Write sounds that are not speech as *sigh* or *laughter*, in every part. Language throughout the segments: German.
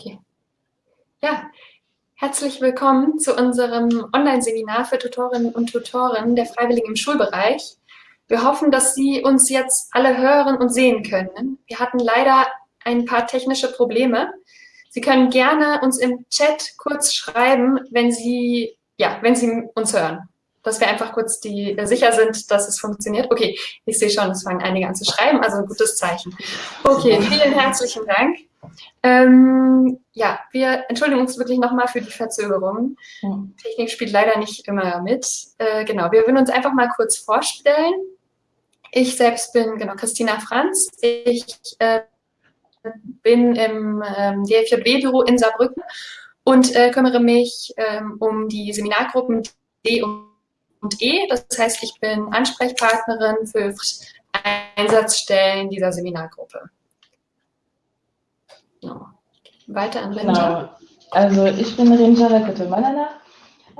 Okay. Ja, herzlich willkommen zu unserem Online-Seminar für Tutorinnen und Tutoren der Freiwilligen im Schulbereich. Wir hoffen, dass Sie uns jetzt alle hören und sehen können. Wir hatten leider ein paar technische Probleme. Sie können gerne uns im Chat kurz schreiben, wenn Sie, ja, wenn Sie uns hören dass wir einfach kurz die, äh, sicher sind, dass es funktioniert. Okay, ich sehe schon, es fangen einige an zu schreiben, also ein gutes Zeichen. Okay, vielen herzlichen Dank. Ähm, ja, wir entschuldigen uns wirklich nochmal für die Verzögerung. Hm. Technik spielt leider nicht immer mit. Äh, genau, wir würden uns einfach mal kurz vorstellen. Ich selbst bin genau Christina Franz. Ich äh, bin im ähm, DFJB-Büro in Saarbrücken und äh, kümmere mich ähm, um die Seminargruppen D und und E. Das heißt, ich bin Ansprechpartnerin für Einsatzstellen dieser Seminargruppe. Genau. Weiter an Renja. Genau. Also ich bin Renja Rakotomanana.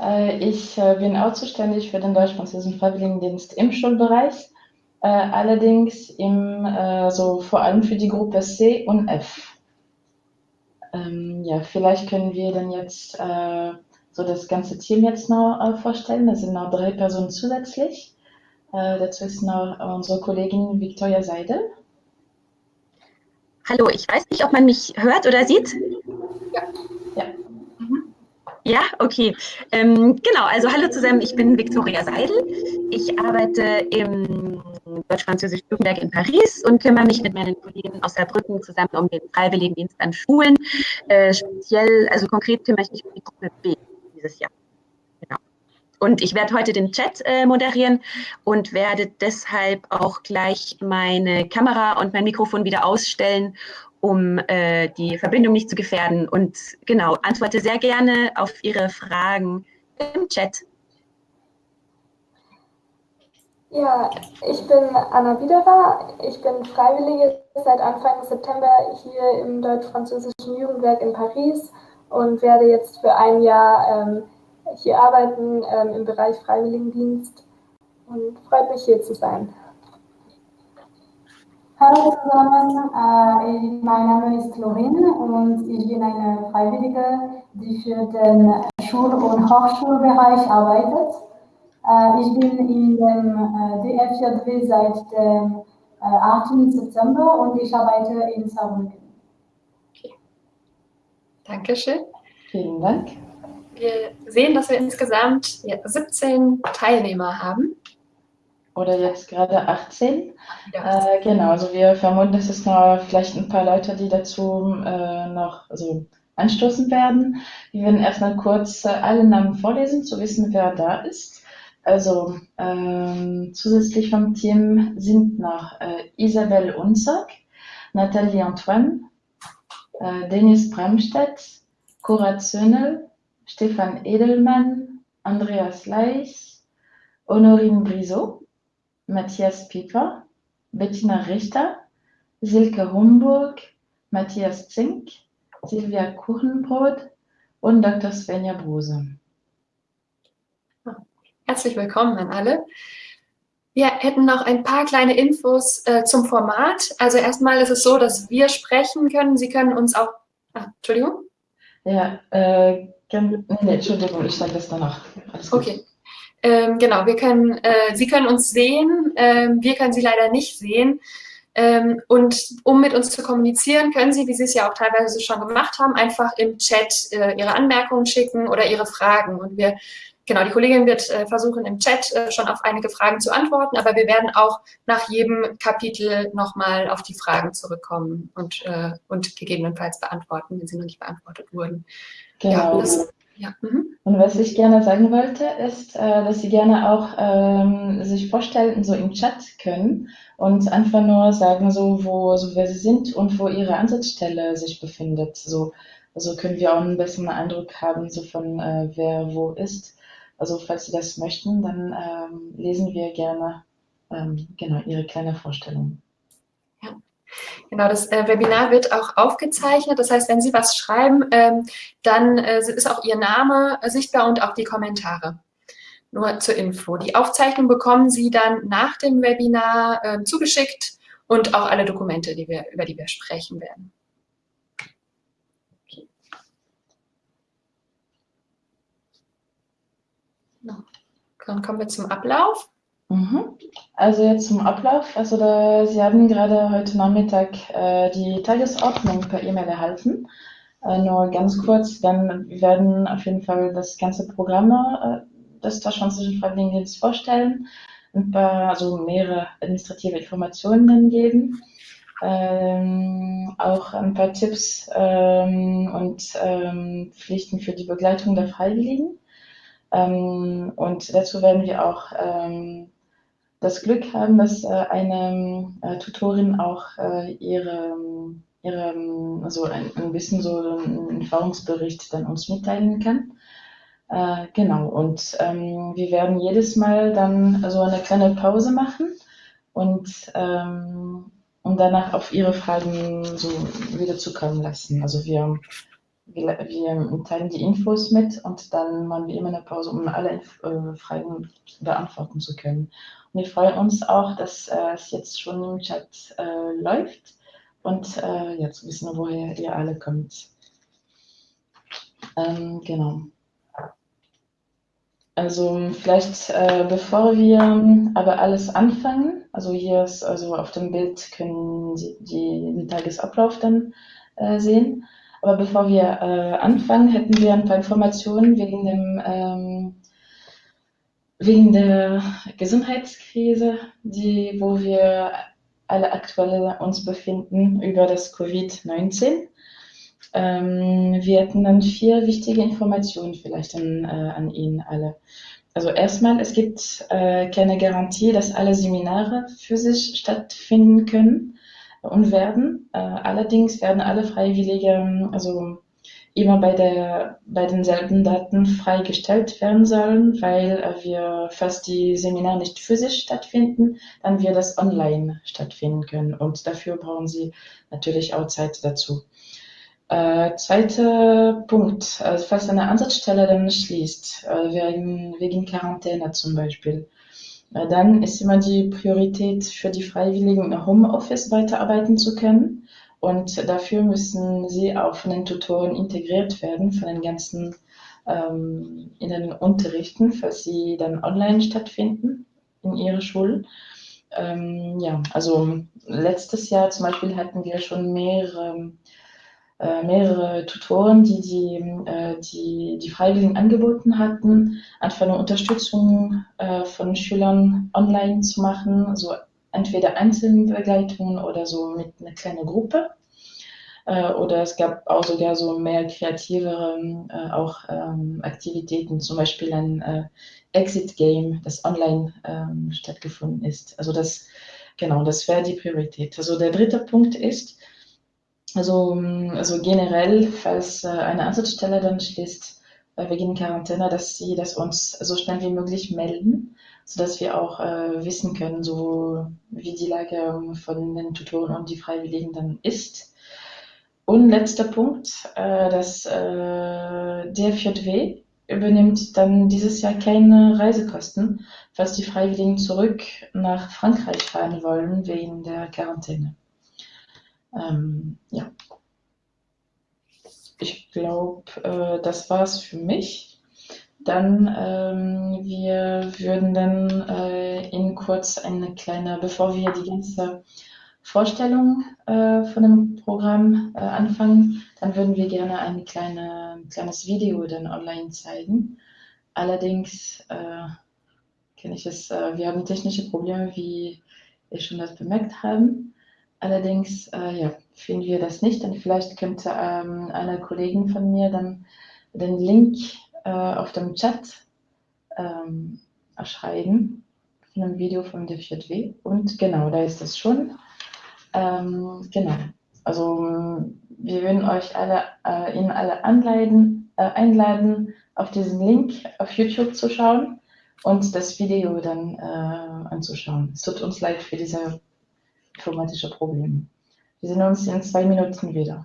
Äh, ich äh, bin auch zuständig für den deutsch-französischen Freiwilligendienst im Schulbereich, äh, allerdings im, so vor allem für die Gruppe C und F. Ähm, ja, vielleicht können wir dann jetzt so das ganze Team jetzt noch äh, vorstellen. Das sind noch drei Personen zusätzlich. Äh, dazu ist noch unsere Kollegin Victoria Seidel. Hallo, ich weiß nicht, ob man mich hört oder sieht. Ja. Ja, mhm. ja okay. Ähm, genau, also hallo zusammen, ich bin Victoria Seidel. Ich arbeite im deutsch-französischen Jugendwerk in Paris und kümmere mich mit meinen Kollegen aus Saarbrücken zusammen um den Freiwilligendienst an Schulen. Äh, speziell, also konkret kümmere ich mich um die Gruppe B dieses Jahr. Genau. Und ich werde heute den Chat äh, moderieren und werde deshalb auch gleich meine Kamera und mein Mikrofon wieder ausstellen, um äh, die Verbindung nicht zu gefährden. Und genau, antworte sehr gerne auf Ihre Fragen im Chat. Ja, ich bin Anna Wiederer. Ich bin Freiwillige seit Anfang September hier im deutsch-französischen Jugendwerk in Paris und werde jetzt für ein Jahr ähm, hier arbeiten ähm, im Bereich Freiwilligendienst und freut mich hier zu sein. Hallo zusammen, äh, mein Name ist Lorin und ich bin eine Freiwillige, die für den Schul- und Hochschulbereich arbeitet. Äh, ich bin in dem äh, DFJW seit dem 8. Äh, September und ich arbeite in Saarbrücken. Dankeschön. Vielen Dank. Wir sehen, dass wir insgesamt 17 Teilnehmer haben. Oder jetzt gerade 18. Ja. Äh, genau, also wir vermuten, dass es noch vielleicht ein paar Leute, die dazu äh, noch also anstoßen werden. Wir werden erstmal kurz äh, alle Namen vorlesen, zu wissen, wer da ist. Also ähm, zusätzlich vom Team sind noch äh, Isabelle Unzak, Nathalie Antoine, Dennis Bramstedt, Cora Zönnel, Stefan Edelmann, Andreas Leich, Honorine Brisot, Matthias Pieper, Bettina Richter, Silke Humburg, Matthias Zink, Silvia Kuchenbrot und Dr. Svenja Brose. Herzlich willkommen an alle. Wir hätten noch ein paar kleine Infos äh, zum Format. Also erstmal ist es so, dass wir sprechen können. Sie können uns auch... Ah, Entschuldigung? Ja, äh, nee, Entschuldigung, ich sage das danach. Okay. Ähm, genau, wir können, äh, Sie können uns sehen, ähm, wir können Sie leider nicht sehen. Ähm, und um mit uns zu kommunizieren, können Sie, wie Sie es ja auch teilweise schon gemacht haben, einfach im Chat äh, Ihre Anmerkungen schicken oder Ihre Fragen. Und wir Genau, die Kollegin wird äh, versuchen, im Chat äh, schon auf einige Fragen zu antworten, aber wir werden auch nach jedem Kapitel nochmal auf die Fragen zurückkommen und, äh, und gegebenenfalls beantworten, wenn sie noch nicht beantwortet wurden. Genau. Ja, das, ja. Mhm. Und was ich gerne sagen wollte, ist, dass Sie gerne auch ähm, sich vorstellen, so im Chat können und einfach nur sagen, so, wo, so wer Sie sind und wo Ihre Ansatzstelle sich befindet. So, also können wir auch einen besseren Eindruck haben, so von äh, wer wo ist. Also falls Sie das möchten, dann ähm, lesen wir gerne ähm, genau Ihre kleine Vorstellung. Ja. Genau, das äh, Webinar wird auch aufgezeichnet. Das heißt, wenn Sie was schreiben, ähm, dann äh, ist auch Ihr Name sichtbar und auch die Kommentare. Nur zur Info. Die Aufzeichnung bekommen Sie dann nach dem Webinar äh, zugeschickt und auch alle Dokumente, die wir, über die wir sprechen werden. Dann kommen wir zum Ablauf. Mhm. Also jetzt zum Ablauf. Also da, Sie haben gerade heute Nachmittag äh, die Tagesordnung per E-Mail erhalten. Äh, nur ganz kurz, dann werden auf jeden Fall das ganze Programm äh, des Deutschlandischen Freiwilligendienstes vorstellen, ein paar, also mehrere administrative Informationen geben, ähm, auch ein paar Tipps ähm, und ähm, Pflichten für die Begleitung der Freiwilligen. Ähm, und dazu werden wir auch ähm, das Glück haben, dass äh, eine äh, Tutorin auch äh, ihre, ihre, also ein, ein bisschen so einen Erfahrungsbericht dann uns mitteilen kann. Äh, genau, und ähm, wir werden jedes Mal dann so eine kleine Pause machen und, ähm, und danach auf Ihre Fragen so wieder zukommen lassen. Also wir wir, wir teilen die Infos mit und dann machen wir immer eine Pause, um alle äh, Fragen beantworten zu können. Und wir freuen uns auch, dass äh, es jetzt schon im Chat äh, läuft und äh, ja, zu wissen, woher ihr alle kommt. Ähm, genau. Also vielleicht äh, bevor wir aber alles anfangen, also hier ist also auf dem Bild können Sie die, den Tagesablauf dann äh, sehen. Aber bevor wir äh, anfangen, hätten wir ein paar Informationen wegen dem ähm, wegen der Gesundheitskrise, die, wo wir alle aktuell uns befinden über das Covid-19. Ähm, wir hätten dann vier wichtige Informationen vielleicht an, äh, an Ihnen alle. Also erstmal, es gibt äh, keine Garantie, dass alle Seminare physisch stattfinden können und werden. Äh, allerdings werden alle Freiwillige, also immer bei, der, bei denselben Daten freigestellt werden sollen, weil äh, wir, falls die Seminare nicht physisch stattfinden, dann wir das online stattfinden können. Und dafür brauchen Sie natürlich auch Zeit dazu. Äh, zweiter Punkt, also falls eine Ansatzstelle dann schließt, äh, wegen, wegen Quarantäne zum Beispiel, dann ist immer die Priorität für die Freiwilligen, im Homeoffice weiterarbeiten zu können. Und dafür müssen sie auch von den Tutoren integriert werden, von den ganzen ähm, in den Unterrichten, falls sie dann online stattfinden in ihrer Schule. Ähm, ja, also letztes Jahr zum Beispiel hatten wir schon mehrere äh, mehrere Tutoren, die die, äh, die die Freiwilligen angeboten hatten, einfach eine Unterstützung äh, von Schülern online zu machen, also entweder Einzelbegleitungen oder so mit einer kleinen Gruppe. Oder es gab auch sogar so mehr kreativere auch ähm, Aktivitäten, zum Beispiel ein Exit Game, das online ähm, stattgefunden ist. Also das, genau, das wäre die Priorität. Also der dritte Punkt ist, also, also generell, falls äh, eine Ansatzstelle dann schließt äh, wegen Quarantäne, dass sie das uns so schnell wie möglich melden, sodass wir auch äh, wissen können, so wie die Lage von den Tutoren und die Freiwilligen dann ist. Und letzter Punkt, äh, dass äh, der 4W übernimmt dann dieses Jahr keine Reisekosten, falls die Freiwilligen zurück nach Frankreich fahren wollen wegen der Quarantäne. Ähm, ja. Ich glaube, äh, das war's für mich. Dann, ähm, wir würden dann äh, in kurz eine kleine, bevor wir die ganze Vorstellung äh, von dem Programm äh, anfangen, dann würden wir gerne ein kleine, kleines Video dann online zeigen. Allerdings äh, kenne ich es, äh, wir haben technische Probleme, wie wir schon das bemerkt haben. Allerdings äh, ja, finden wir das nicht und vielleicht könnte ähm, eine Kollegin von mir dann den Link äh, auf dem Chat ähm, erschreiben von einem Video von der 4W und genau, da ist das schon. Ähm, genau, also wir würden euch alle, äh, Ihnen alle anleiten, äh, einladen, auf diesen Link auf YouTube zu schauen und das Video dann äh, anzuschauen. Es tut uns leid für diese informatische Probleme. Wir sehen uns in zwei Minuten wieder.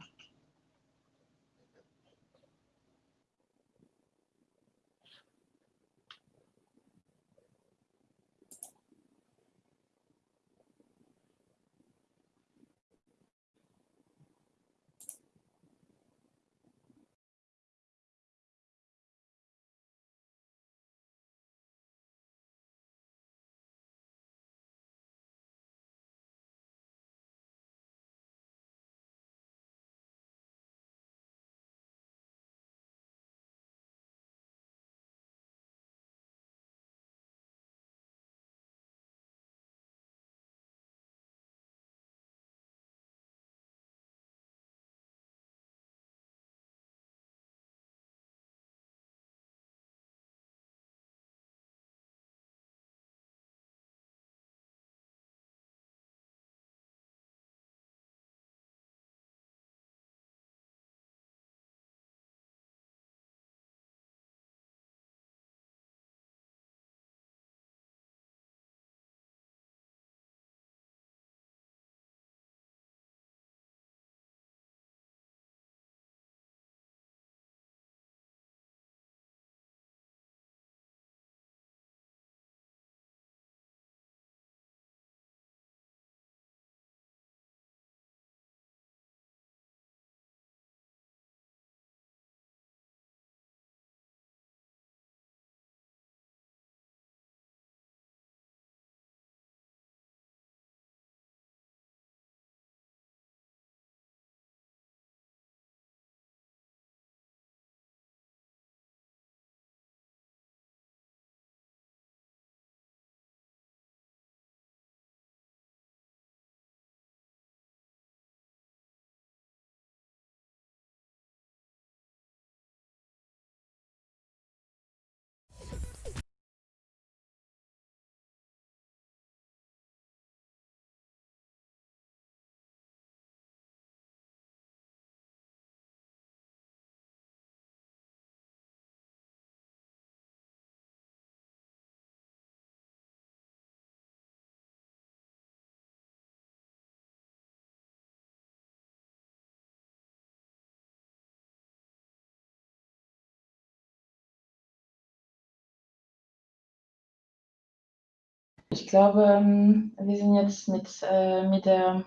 Ich glaube, ähm, wir sind jetzt mit, äh, mit der,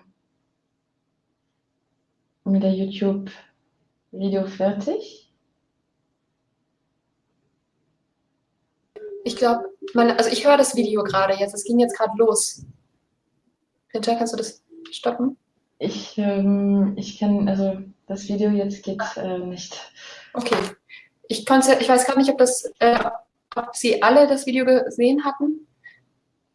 mit der YouTube-Video fertig. Ich glaube, also ich höre das Video gerade jetzt. Es ging jetzt gerade los. Hinter, kannst du das stoppen? Ich, ähm, ich kann, also das Video jetzt geht äh, nicht. Okay. Ich, konnte, ich weiß gerade nicht, ob, das, äh, ob Sie alle das Video gesehen hatten.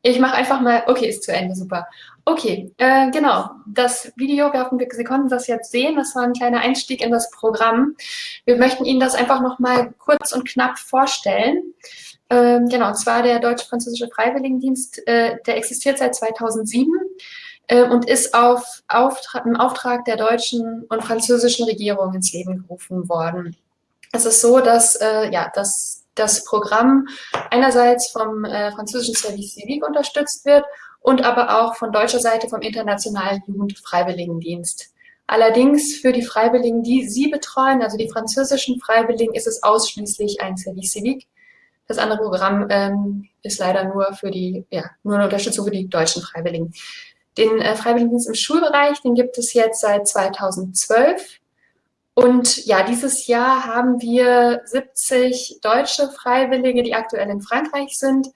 Ich mache einfach mal, okay, ist zu Ende, super. Okay, äh, genau, das Video, wir hoffen, Sie konnten das jetzt sehen, das war ein kleiner Einstieg in das Programm. Wir möchten Ihnen das einfach nochmal kurz und knapp vorstellen. Ähm, genau, und zwar der Deutsch-Französische Freiwilligendienst, äh, der existiert seit 2007 äh, und ist auf Auftrag, im Auftrag der deutschen und französischen Regierung ins Leben gerufen worden. Es ist so, dass, äh, ja, dass das Programm einerseits vom äh, französischen Service Civique unterstützt wird und aber auch von deutscher Seite vom Internationalen Jugendfreiwilligendienst. Allerdings für die Freiwilligen, die Sie betreuen, also die französischen Freiwilligen, ist es ausschließlich ein Service Civique. Das andere Programm ähm, ist leider nur für die, ja, nur eine Unterstützung für die deutschen Freiwilligen. Den äh, Freiwilligendienst im Schulbereich, den gibt es jetzt seit 2012 und ja, dieses Jahr haben wir 70 deutsche Freiwillige, die aktuell in Frankreich sind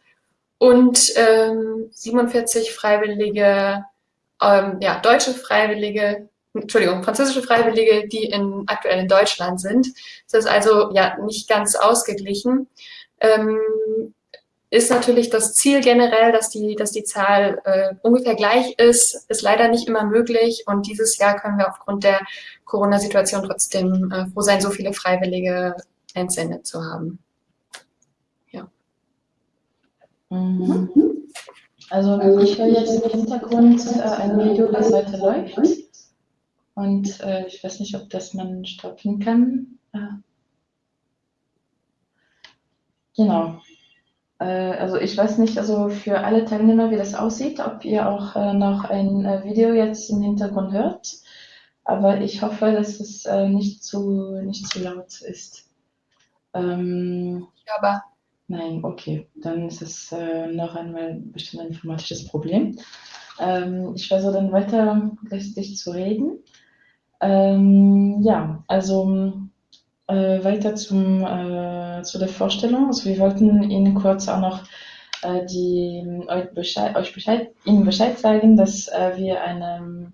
und ähm, 47 Freiwillige, ähm, ja, deutsche Freiwillige, Entschuldigung, französische Freiwillige, die in, aktuell in Deutschland sind. Das ist also ja nicht ganz ausgeglichen. Ähm, ist natürlich das Ziel generell, dass die, dass die Zahl äh, ungefähr gleich ist, ist leider nicht immer möglich. Und dieses Jahr können wir aufgrund der Corona-Situation trotzdem äh, froh sein, so viele Freiwillige entsendet zu haben. Ja. Mhm. Also ich höre jetzt im Hintergrund äh, ein Video, das heute läuft. Und äh, ich weiß nicht, ob das man stoppen kann. Ah. Genau. Äh, also ich weiß nicht, also für alle Teilnehmer, wie das aussieht, ob ihr auch äh, noch ein äh, Video jetzt im Hintergrund hört. Aber ich hoffe, dass es nicht zu, nicht zu laut ist. Ähm, aber. Nein, okay. Dann ist es noch einmal bestimmt ein informatisches Problem. Ähm, ich versuche dann weiter gleichzeitig zu reden. Ähm, ja, also äh, weiter zum, äh, zu der Vorstellung. Also wir wollten Ihnen kurz auch noch äh, die, euch Bescheid, euch Bescheid, Ihnen Bescheid sagen, dass äh, wir eine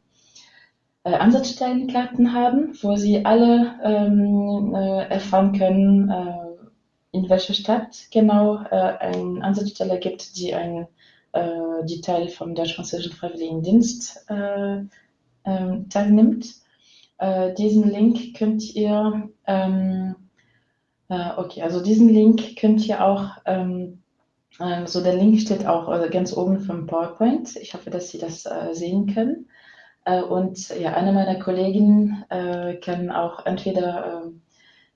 äh, Ansatzstellenkarten haben, wo Sie alle ähm, äh, erfahren können, äh, in welcher Stadt genau eine Ansatzstelle gibt, die ein die Teil vom deutsch-französischen Freiwilligendienst äh, äh, teilnimmt. Äh, diesen Link könnt ihr, ähm, äh, okay, also diesen Link könnt ihr auch, ähm, äh, so der Link steht auch also ganz oben vom PowerPoint. Ich hoffe, dass Sie das äh, sehen können. Äh, und ja, eine meiner Kolleginnen äh, kann auch entweder ähm,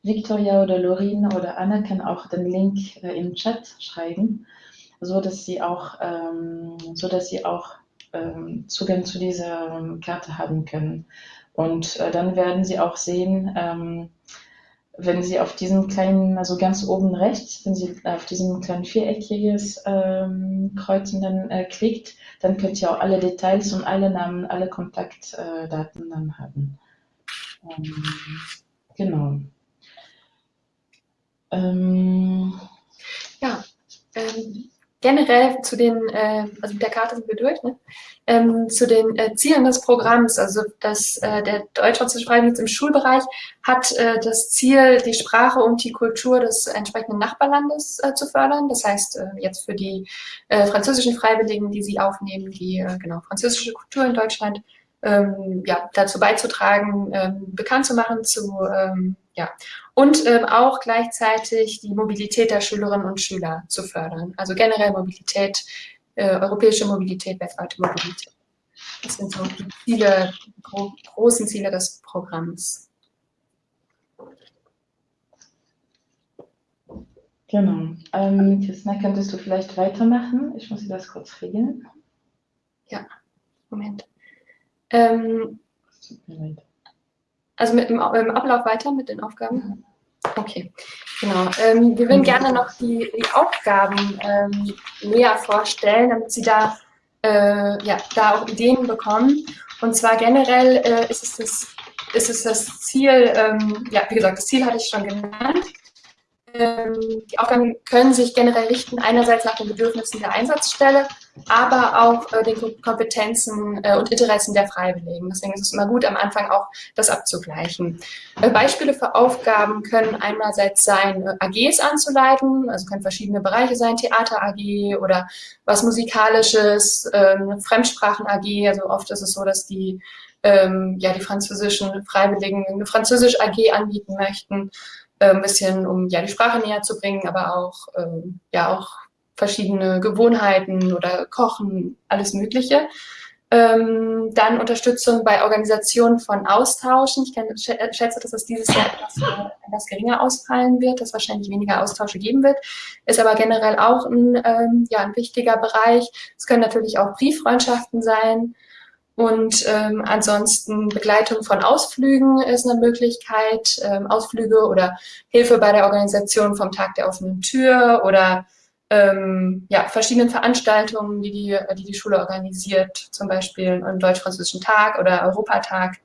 Victoria oder Lorin oder Anna kann auch den Link im Chat schreiben, so dass sie auch, ähm, so dass sie auch ähm, Zugang zu dieser Karte haben können. Und äh, dann werden Sie auch sehen, ähm, wenn Sie auf diesen kleinen, also ganz oben rechts, wenn Sie auf diesem kleinen viereckiges ähm, Kreuzen dann äh, klickt, dann könnt ihr auch alle Details und alle Namen, alle Kontaktdaten äh, dann haben. Ähm, genau. Ähm, ja, ähm, generell zu den, äh, also mit der Karte sind wir durch, ne? ähm, zu den äh, Zielen des Programms, also das, äh, der Deutsch-Französische Freiwilligendienst im Schulbereich hat äh, das Ziel, die Sprache und die Kultur des entsprechenden Nachbarlandes äh, zu fördern. Das heißt, äh, jetzt für die äh, französischen Freiwilligen, die sie aufnehmen, die äh, genau französische Kultur in Deutschland ähm, ja, dazu beizutragen, ähm, bekannt zu machen, zu ähm, ja, und ähm, auch gleichzeitig die Mobilität der Schülerinnen und Schüler zu fördern. Also generell Mobilität, äh, europäische Mobilität, weltweite Mobilität. Das sind so die Ziele, gro großen Ziele des Programms. Genau. Ähm, Christina, könntest du vielleicht weitermachen? Ich muss dir das kurz regeln. Ja, Moment. Ähm, also mit dem, im Ablauf weiter mit den Aufgaben? Okay. Genau. Ähm, wir würden gerne noch die, die Aufgaben ähm, näher vorstellen, damit Sie da, äh, ja, da auch Ideen bekommen. Und zwar generell äh, ist, es das, ist es das Ziel, ähm, ja, wie gesagt, das Ziel hatte ich schon genannt, ähm, die Aufgaben können sich generell richten, einerseits nach den Bedürfnissen der Einsatzstelle, aber auch äh, den Kompetenzen äh, und Interessen der Freiwilligen. Deswegen ist es immer gut, am Anfang auch das abzugleichen. Äh, Beispiele für Aufgaben können einerseits sein, AGs anzuleiten, also können verschiedene Bereiche sein, Theater-AG oder was Musikalisches, ähm, Fremdsprachen-AG, also oft ist es so, dass die ähm, ja, die französischen Freiwilligen eine Französisch-AG anbieten möchten äh, ein bisschen, um ja die Sprache näher zu bringen, aber auch, ähm, ja, auch verschiedene Gewohnheiten oder Kochen, alles Mögliche. Ähm, dann Unterstützung bei Organisation von Austauschen. Ich kann, schätze, dass es dieses Jahr etwas, äh, etwas, geringer ausfallen wird, dass wahrscheinlich weniger Austausche geben wird. Ist aber generell auch ein, ähm, ja, ein wichtiger Bereich. Es können natürlich auch Brieffreundschaften sein. Und ähm, ansonsten Begleitung von Ausflügen ist eine Möglichkeit, ähm, Ausflüge oder Hilfe bei der Organisation vom Tag der offenen Tür oder ähm, ja, verschiedenen Veranstaltungen, die die, die die Schule organisiert, zum Beispiel einen deutsch-französischen Tag oder Europatag,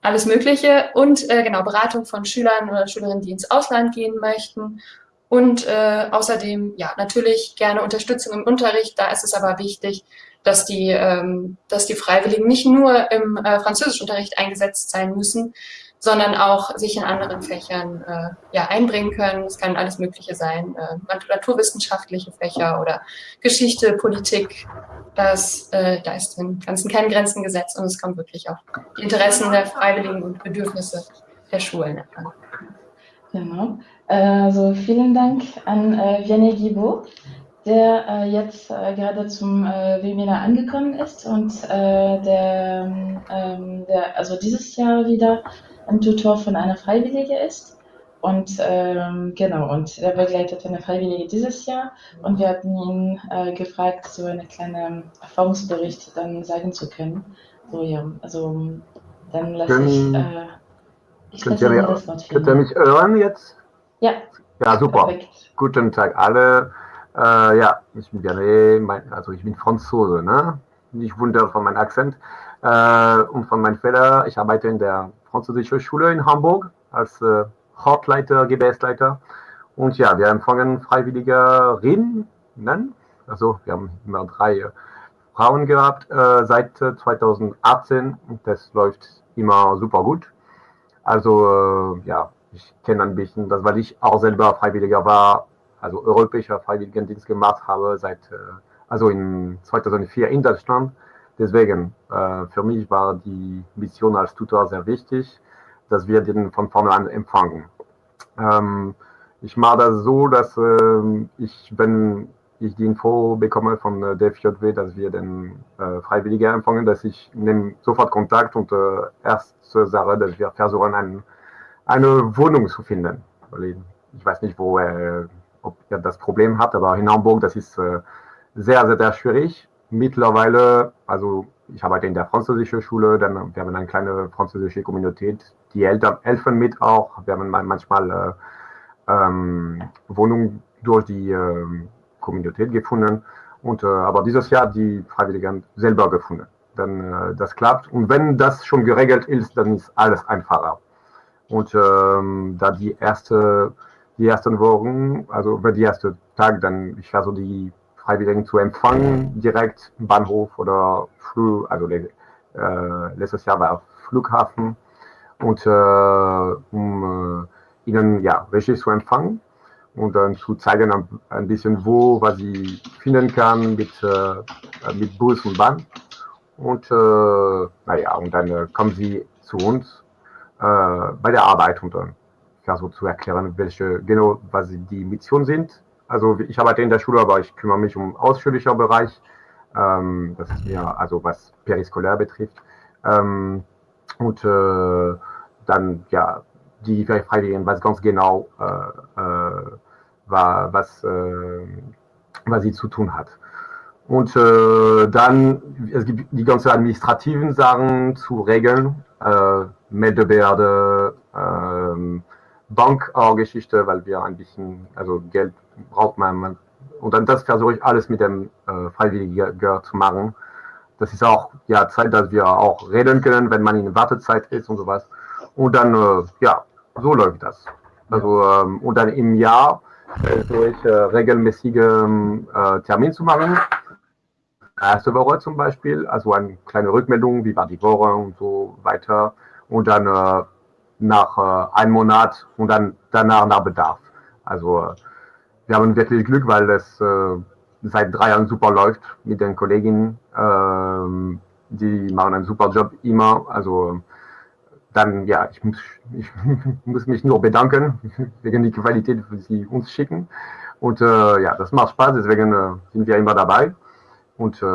alles Mögliche. Und äh, genau, Beratung von Schülern oder Schülerinnen, die ins Ausland gehen möchten. Und äh, außerdem, ja, natürlich gerne Unterstützung im Unterricht. Da ist es aber wichtig, dass die, ähm, dass die Freiwilligen nicht nur im äh, Französischunterricht eingesetzt sein müssen, sondern auch sich in anderen Fächern äh, ja, einbringen können. Es kann alles Mögliche sein, äh, naturwissenschaftliche Fächer oder Geschichte, Politik. Das, äh, da ist im Ganzen kein Grenzengesetz und es kommt wirklich auf die Interessen der Freiwilligen und Bedürfnisse der Schulen an. Genau. Also vielen Dank an äh, Vianney Guibault der äh, jetzt äh, gerade zum äh, Webinar angekommen ist und äh, der, ähm, der also dieses Jahr wieder ein Tutor von einer Freiwillige ist. Und ähm, genau, und er begleitet eine Freiwillige dieses Jahr und wir hatten ihn äh, gefragt, so einen kleinen Erfahrungsbericht dann sagen zu können. So ja, also dann lasse ich, äh, ich lasse ihr, das Wort Könnt ihr mich hören jetzt? Ja. Ja, super. Perfekt. Guten Tag alle. Äh, ja, ich bin gerne, also ich bin Franzose, ne? Nicht wundern von meinem Akzent äh, und von meinem Fehler. Ich arbeite in der französischen Schule in Hamburg als äh, Hauptleiter, Gebärsleiter. Und ja, wir empfangen Freiwilligerinnen. Also wir haben immer drei äh, Frauen gehabt äh, seit 2018 äh, und das läuft immer super gut. Also äh, ja, ich kenne ein bisschen das, weil ich auch selber Freiwilliger war also europäischer Freiwilligendienst gemacht habe, seit, äh, also in 2004 in Deutschland. Deswegen, äh, für mich war die Mission als Tutor sehr wichtig, dass wir den von vorne an empfangen. Ähm, ich mache das so, dass äh, ich, wenn ich die Info bekomme von äh, der FJW, dass wir den Freiwilligen empfangen, dass ich nehme sofort Kontakt und äh, erste Sache, dass wir versuchen, ein, eine Wohnung zu finden. Ich weiß nicht, wo äh, ob ihr das Problem habt, aber in Hamburg, das ist äh, sehr, sehr, sehr schwierig. Mittlerweile, also ich arbeite in der französischen Schule, dann wir haben eine kleine französische Kommunität, die Eltern helfen mit auch. Wir haben manchmal äh, ähm, Wohnungen durch die äh, Kommunität gefunden. Und, äh, aber dieses Jahr die Freiwilligen selber gefunden. Dann äh, das klappt. Und wenn das schon geregelt ist, dann ist alles einfacher. Und ähm, da die erste die ersten Wochen, also über die ersten Tag, dann ich versuche die Freiwilligen zu empfangen, direkt im Bahnhof oder Flug, also äh, letztes Jahr war Flughafen und äh, um äh, ihnen ja richtig zu empfangen und dann zu zeigen ein, ein, bisschen wo, was sie finden kann mit, äh, mit Bus und Bahn. Und äh, naja, und dann äh, kommen sie zu uns bei der Arbeit und dann ja, so zu erklären, welche genau, was die Mission sind. Also ich arbeite in der Schule, aber ich kümmere mich um ausführlicher Bereich. Ähm, das ist mir, also was periskolär betrifft. Ähm, und äh, dann, ja, die Freiwilligen, was ganz genau, äh, äh, was, äh, was sie zu tun hat. Und äh, dann, es gibt die ganzen administrativen Sachen zu regeln, äh, Meldebehörde, ähm, Bankgeschichte, weil wir ein bisschen, also Geld braucht man. Und dann das versuche ich alles mit dem äh, Freiwilligen zu machen. Das ist auch ja Zeit, dass wir auch reden können, wenn man in Wartezeit ist und sowas. Und dann, äh, ja, so läuft das. Also, ähm, und dann im Jahr versuche ich äh, regelmäßige äh, Termin zu machen. Erste Woche zum Beispiel, also eine kleine Rückmeldung, wie war die Woche und so weiter. Und dann äh, nach äh, einem Monat und dann danach nach Bedarf. Also äh, wir haben wirklich Glück, weil es äh, seit drei Jahren super läuft mit den Kolleginnen. Ähm, die machen einen super Job immer. Also dann, ja, ich muss, *laughs* ich muss mich nur bedanken *laughs* wegen der Qualität, die sie uns schicken. Und äh, ja, das macht Spaß, deswegen äh, sind wir immer dabei. Und äh,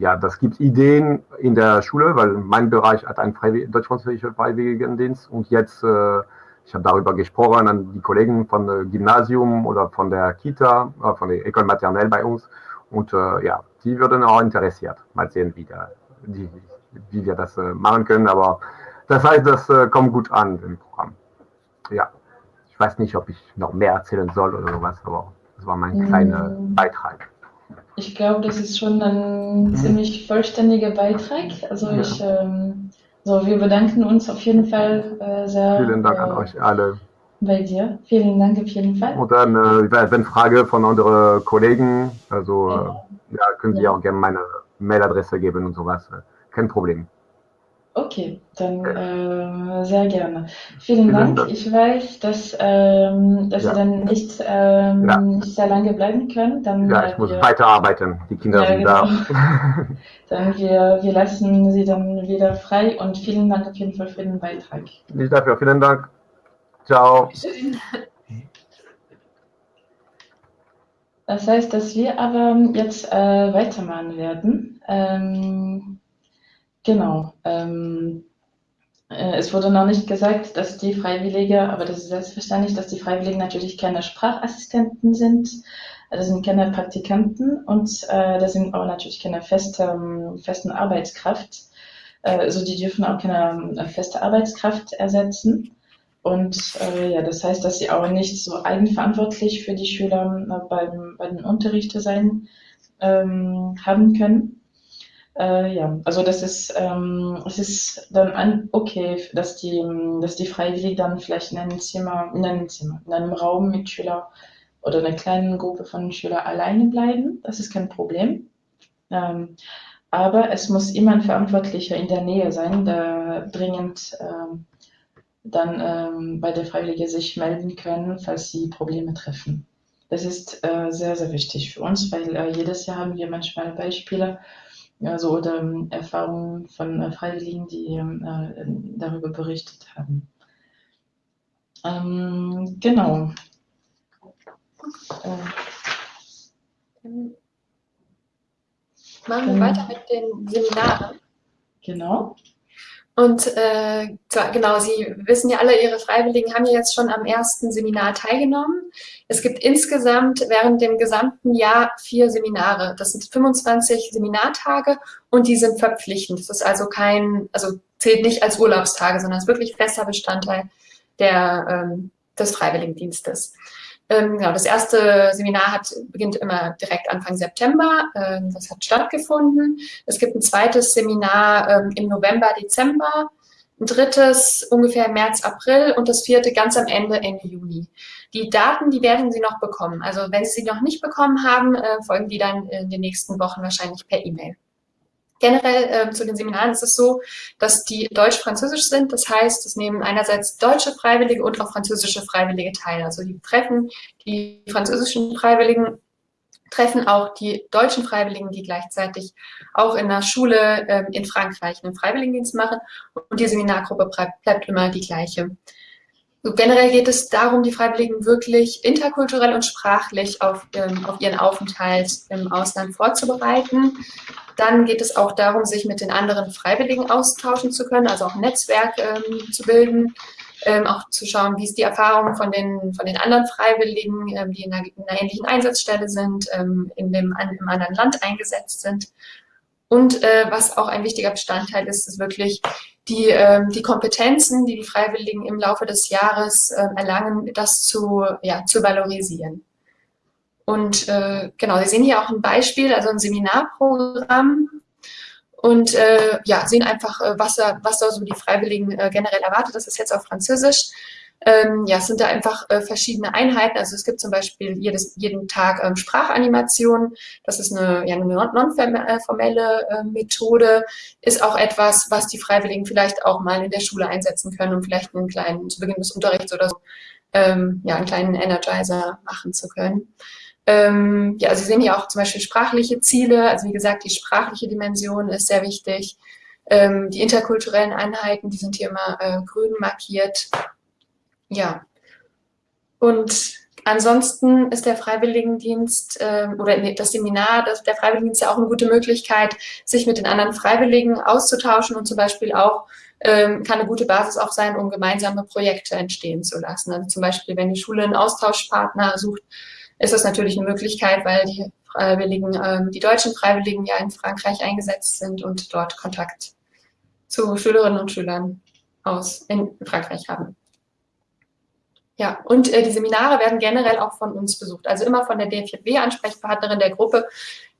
ja, das gibt Ideen in der Schule, weil mein Bereich hat einen deutsch-französischen Freiwilligendienst und jetzt, äh, ich habe darüber gesprochen an die Kollegen von dem Gymnasium oder von der Kita, äh, von der École Maternelle bei uns und äh, ja, die würden auch interessiert. Mal sehen, wie, der, die, wie wir das äh, machen können, aber das heißt, das äh, kommt gut an im Programm. Ja, ich weiß nicht, ob ich noch mehr erzählen soll oder sowas, aber das war mein kleiner mm. Beitrag. Ich glaube, das ist schon ein mhm. ziemlich vollständiger Beitrag. Also ja. ich, ähm, so wir bedanken uns auf jeden Fall äh, sehr. Vielen Dank äh, an euch alle. Bei dir. Vielen Dank auf jeden Fall. Und dann, äh, wenn Frage von anderen Kollegen, also ja, äh, ja können Sie ja. auch gerne meine Mailadresse geben und sowas. Kein Problem. Okay, dann äh, sehr gerne. Vielen, Vielen Dank. Dank. Ich weiß, dass, ähm, dass ja. Sie dann nicht, ähm, ja. nicht sehr lange bleiben können. Dann, ja, ich äh, muss wir, weiterarbeiten. Die Kinder ja, sind genau. da. *laughs* dann wir, wir lassen Sie dann wieder frei und vielen Dank auf jeden Fall für den Beitrag. Nicht dafür. Vielen Dank. Ciao. Das heißt, dass wir aber jetzt äh, weitermachen werden. Ähm, Genau. Ähm, äh, es wurde noch nicht gesagt, dass die Freiwillige, aber das ist selbstverständlich, dass die Freiwilligen natürlich keine Sprachassistenten sind. Das sind keine Praktikanten und äh, das sind auch natürlich keine feste, ähm, festen Arbeitskraft. Äh, also die dürfen auch keine äh, feste Arbeitskraft ersetzen. Und äh, ja, das heißt, dass sie auch nicht so eigenverantwortlich für die Schüler äh, beim, bei den Unterrichten sein ähm, haben können. Äh, ja, also das ist, ähm, es ist dann an, okay, dass die, dass die Freiwilligen dann vielleicht in einem Zimmer, in einem Zimmer, in einem Raum mit Schülern oder einer kleinen Gruppe von Schülern alleine bleiben. Das ist kein Problem. Ähm, aber es muss immer ein Verantwortlicher in der Nähe sein, der dringend ähm, dann ähm, bei der Freiwillige sich melden können, falls sie Probleme treffen. Das ist äh, sehr, sehr wichtig für uns, weil äh, jedes Jahr haben wir manchmal Beispiele, also oder ähm, Erfahrungen von äh, Freiwilligen, die ähm, äh, darüber berichtet haben. Ähm, genau. Äh, Machen wir weiter mit den Seminaren. Genau. Und äh, genau, Sie wissen ja alle, Ihre Freiwilligen haben ja jetzt schon am ersten Seminar teilgenommen. Es gibt insgesamt während dem gesamten Jahr vier Seminare. Das sind 25 Seminartage und die sind verpflichtend. Das ist also kein, also zählt nicht als Urlaubstage, sondern ist wirklich fester Bestandteil der, ähm, des Freiwilligendienstes. Ähm, genau, das erste Seminar hat, beginnt immer direkt Anfang September. Ähm, das hat stattgefunden. Es gibt ein zweites Seminar ähm, im November, Dezember. Ein drittes ungefähr März, April und das vierte ganz am Ende, Ende Juni. Die Daten, die werden Sie noch bekommen. Also wenn Sie sie noch nicht bekommen haben, äh, folgen die dann in den nächsten Wochen wahrscheinlich per E-Mail. Generell äh, zu den Seminaren ist es so, dass die deutsch-französisch sind. Das heißt, es nehmen einerseits deutsche Freiwillige und auch französische Freiwillige teil. Also die treffen die französischen Freiwilligen, treffen auch die deutschen Freiwilligen, die gleichzeitig auch in der Schule äh, in Frankreich einen Freiwilligendienst machen. Und die Seminargruppe bleibt immer die gleiche. Generell geht es darum, die Freiwilligen wirklich interkulturell und sprachlich auf, ähm, auf ihren Aufenthalt im Ausland vorzubereiten. Dann geht es auch darum, sich mit den anderen Freiwilligen austauschen zu können, also auch ein Netzwerk ähm, zu bilden, ähm, auch zu schauen, wie ist die Erfahrung von den, von den anderen Freiwilligen, ähm, die in einer, in einer, ähnlichen Einsatzstelle sind, ähm, in dem, im anderen Land eingesetzt sind. Und äh, was auch ein wichtiger Bestandteil ist, ist wirklich die, äh, die Kompetenzen, die die Freiwilligen im Laufe des Jahres äh, erlangen, das zu, ja, zu valorisieren. Und äh, genau, Sie sehen hier auch ein Beispiel, also ein Seminarprogramm. Und äh, ja, sehen einfach, äh, was, was da so die Freiwilligen äh, generell erwartet. Das ist jetzt auf Französisch. Ähm, ja, es sind da einfach äh, verschiedene Einheiten. Also es gibt zum Beispiel jedes, jeden Tag ähm, Sprachanimation. Das ist eine, ja, eine non-formelle äh, Methode. Ist auch etwas, was die Freiwilligen vielleicht auch mal in der Schule einsetzen können, um vielleicht einen kleinen, zu Beginn des Unterrichts oder so, ähm, ja, einen kleinen Energizer machen zu können. Ähm, ja, Sie sehen hier auch zum Beispiel sprachliche Ziele. Also wie gesagt, die sprachliche Dimension ist sehr wichtig. Ähm, die interkulturellen Einheiten, die sind hier immer äh, grün markiert. Ja. Und ansonsten ist der Freiwilligendienst äh, oder das Seminar, das, der Freiwilligendienst ja auch eine gute Möglichkeit, sich mit den anderen Freiwilligen auszutauschen und zum Beispiel auch ähm, kann eine gute Basis auch sein, um gemeinsame Projekte entstehen zu lassen. Also zum Beispiel, wenn die Schule einen Austauschpartner sucht, ist das natürlich eine Möglichkeit, weil die Freiwilligen, ähm, die deutschen Freiwilligen ja in Frankreich eingesetzt sind und dort Kontakt zu Schülerinnen und Schülern aus in Frankreich haben. Ja, und äh, die Seminare werden generell auch von uns besucht. Also immer von der DFJW-Ansprechpartnerin der Gruppe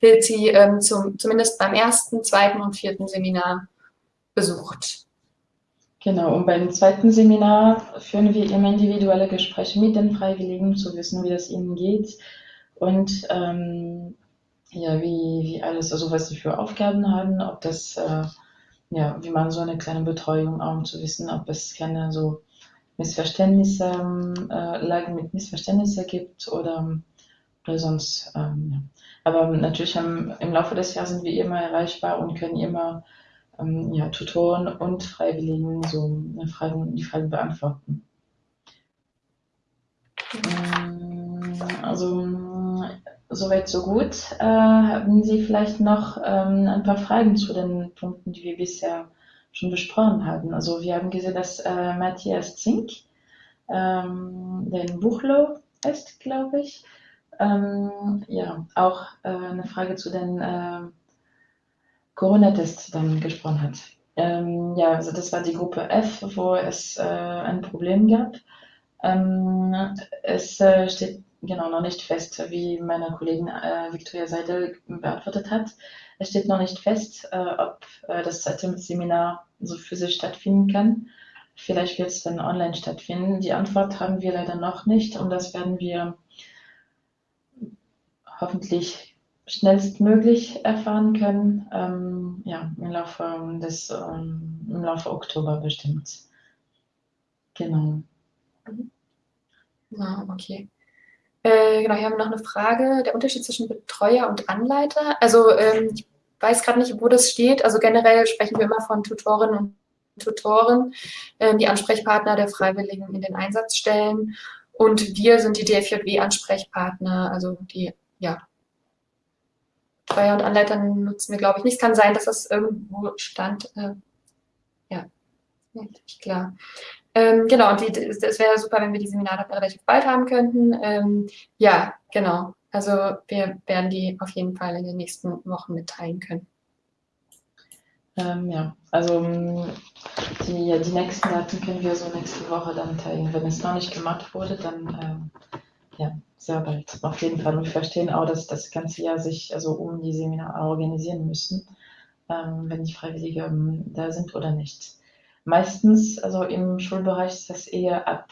wird sie ähm, zum, zumindest beim ersten, zweiten und vierten Seminar besucht. Genau, und beim zweiten Seminar führen wir immer individuelle Gespräche mit den Freiwilligen, zu wissen, wie das ihnen geht und ähm, ja, wie, wie alles, also was sie für Aufgaben haben, ob das, äh, ja, wie man so eine kleine Betreuung auch, um zu wissen, ob es keine so Missverständnisse, äh, Lagen mit Missverständnissen gibt oder, oder sonst, ähm, ja. Aber natürlich haben, im Laufe des Jahres sind wir immer erreichbar und können immer ähm, ja, Tutoren und Freiwilligen so Fragen, die Fragen beantworten. Ähm, also soweit so gut. Äh, haben Sie vielleicht noch ähm, ein paar Fragen zu den Punkten, die wir bisher schon besprochen haben? Also wir haben gesehen, dass äh, Matthias Zink ähm, der in Buchlow ist, glaube ich. Ähm, ja, auch äh, eine Frage zu den äh, Corona-Test dann gesprochen hat. Ähm, ja, also das war die Gruppe F, wo es äh, ein Problem gab. Ähm, es äh, steht genau noch nicht fest, wie meine Kollegin äh, Victoria Seidel beantwortet hat. Es steht noch nicht fest, äh, ob äh, das zweite Seminar so physisch stattfinden kann. Vielleicht wird es dann online stattfinden. Die Antwort haben wir leider noch nicht und das werden wir hoffentlich schnellstmöglich erfahren können. Ähm, ja, im Laufe des, ähm, im Laufe Oktober bestimmt. Genau. Ja, okay. Äh, genau, hier haben wir noch eine Frage. Der Unterschied zwischen Betreuer und Anleiter. Also ähm, ich weiß gerade nicht, wo das steht. Also generell sprechen wir immer von Tutorinnen und Tutoren, äh, die Ansprechpartner der Freiwilligen in den Einsatzstellen. Und wir sind die DFJW-Ansprechpartner, also die ja, Betreuer und Anleiter nutzen wir, glaube ich, nicht. Es kann sein, dass das irgendwo stand. Äh, ja, nicht klar. Ähm, genau, und es wäre super, wenn wir die Seminare relativ bald haben könnten. Ähm, ja, genau. Also wir werden die auf jeden Fall in den nächsten Wochen mitteilen können. Ähm, ja, also die, die nächsten Daten können wir so nächste Woche dann teilen. Wenn es noch nicht gemacht wurde, dann ähm, ja, sehr bald, auf jeden Fall. Und wir verstehen auch, dass das ganze Jahr sich also um die Seminare organisieren müssen, ähm, wenn die Freiwilligen ähm, da sind oder nicht. Meistens, also im Schulbereich ist das eher ab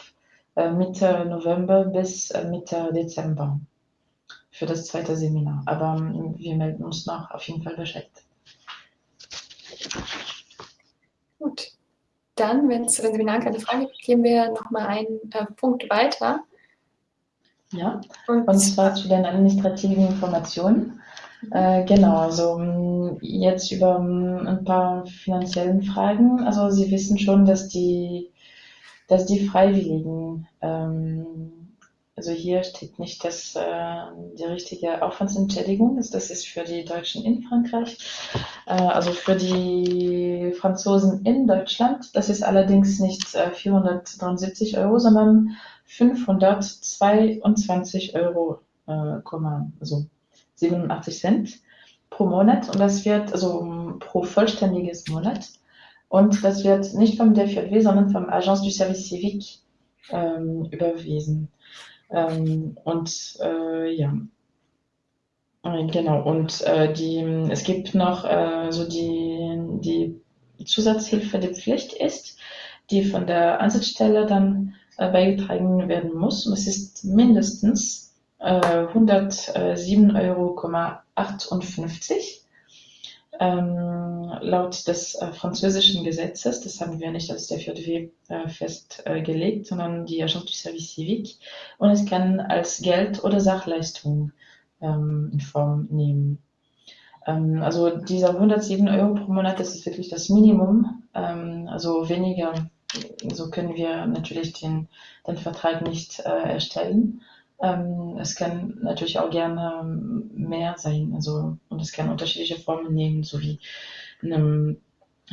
äh, Mitte November bis äh, Mitte Dezember für das zweite Seminar. Aber ähm, wir melden uns noch auf jeden Fall Bescheid. Gut. Dann, wenn es zu den Seminaren keine Frage gibt, gehen wir nochmal einen äh, Punkt weiter. Ja, und zwar zu den administrativen Informationen. Äh, genau, also mm, jetzt über mm, ein paar finanziellen Fragen. Also Sie wissen schon, dass die, dass die Freiwilligen, ähm, also hier steht nicht das, äh, die richtige Aufwandsentschädigung, das, das ist für die Deutschen in Frankreich, äh, also für die Franzosen in Deutschland. Das ist allerdings nicht äh, 473 Euro, sondern 522 Euro, äh, also 87 Cent. pro Monat und das wird, also pro vollständiges Monat. Und das wird nicht vom DFJW, sondern vom Agence du Service Civique ähm, überwiesen. Ähm, und äh, ja, genau. Und äh, die, es gibt noch äh, so die, die Zusatzhilfe, die Pflicht ist, die von der Ansatzstelle dann äh, beigetragen werden muss. Und es ist mindestens äh, 107,58 Euro. Ähm, laut des äh, französischen Gesetzes, das haben wir nicht als der FJW äh, festgelegt, sondern die Agence du Service Civique. Und es kann als Geld oder Sachleistung ähm, in Form nehmen. Ähm, also dieser 107 Euro pro Monat, das ist wirklich das Minimum. Ähm, also weniger, so können wir natürlich den, den Vertrag nicht äh, erstellen. Ähm, es kann natürlich auch gerne mehr sein, also und es kann unterschiedliche Formen nehmen, sowie einem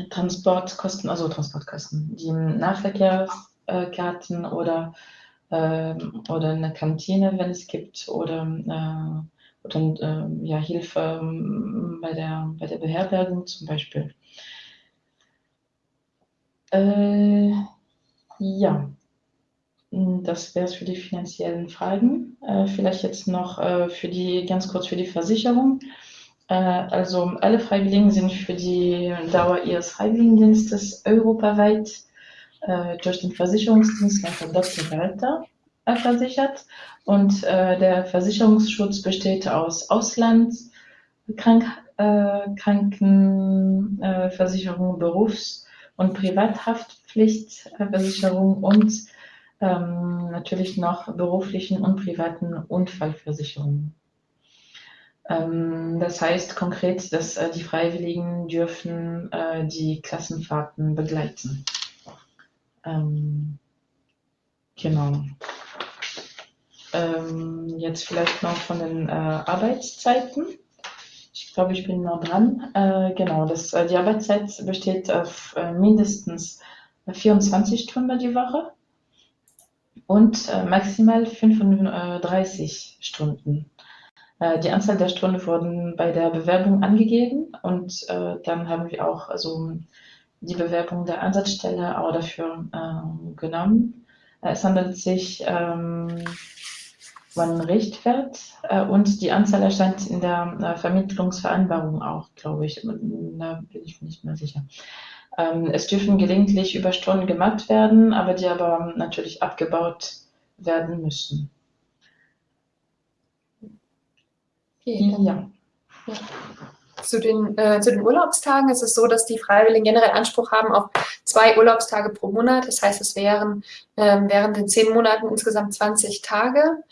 Transportkosten, also Transportkosten, die Nahverkehrskarten oder äh, oder eine Kantine, wenn es gibt, oder äh, oder äh, ja, Hilfe ähm, bei der, bei der Beherbergung zum Beispiel. Äh, ja, das wäre es für die finanziellen Fragen. Äh, vielleicht jetzt noch äh, für die, ganz kurz für die Versicherung. Äh, also alle Freiwilligen sind für die Dauer ihres Freiwilligendienstes europaweit äh, durch den Versicherungsdienstleister Dr. Walter versichert und äh, der Versicherungsschutz besteht aus Ausland, Krank, äh, Krankenversicherung, Berufs- und Privathaftpflichtversicherung und ähm, natürlich noch beruflichen und privaten Unfallversicherungen. Ähm, das heißt konkret, dass äh, die Freiwilligen dürfen äh, die Klassenfahrten begleiten. Ähm, genau. Ähm, jetzt vielleicht noch von den äh, Arbeitszeiten. Ich glaube, ich bin noch dran. Äh, genau, das, äh, die Arbeitszeit besteht auf äh, mindestens 24 Stunden die Woche und äh, maximal 35 Stunden. Äh, die Anzahl der Stunden wurden bei der Bewerbung angegeben und dann haben wir auch also die Bewerbung der Ansatzstelle auch dafür genommen. Es handelt sich ähm, man Richtwert äh, und die Anzahl erscheint in der äh, Vermittlungsvereinbarung auch, glaube ich. Da bin ich nicht mehr sicher. Ähm, es dürfen gelegentlich Überstunden gemacht werden, aber die aber natürlich abgebaut werden müssen. Okay, ja. ja. Zu den, äh, zu den Urlaubstagen ist es so, dass die Freiwilligen generell Anspruch haben auf zwei Urlaubstage pro Monat. Das heißt, es wären ähm, während den zehn Monaten insgesamt 20 Tage.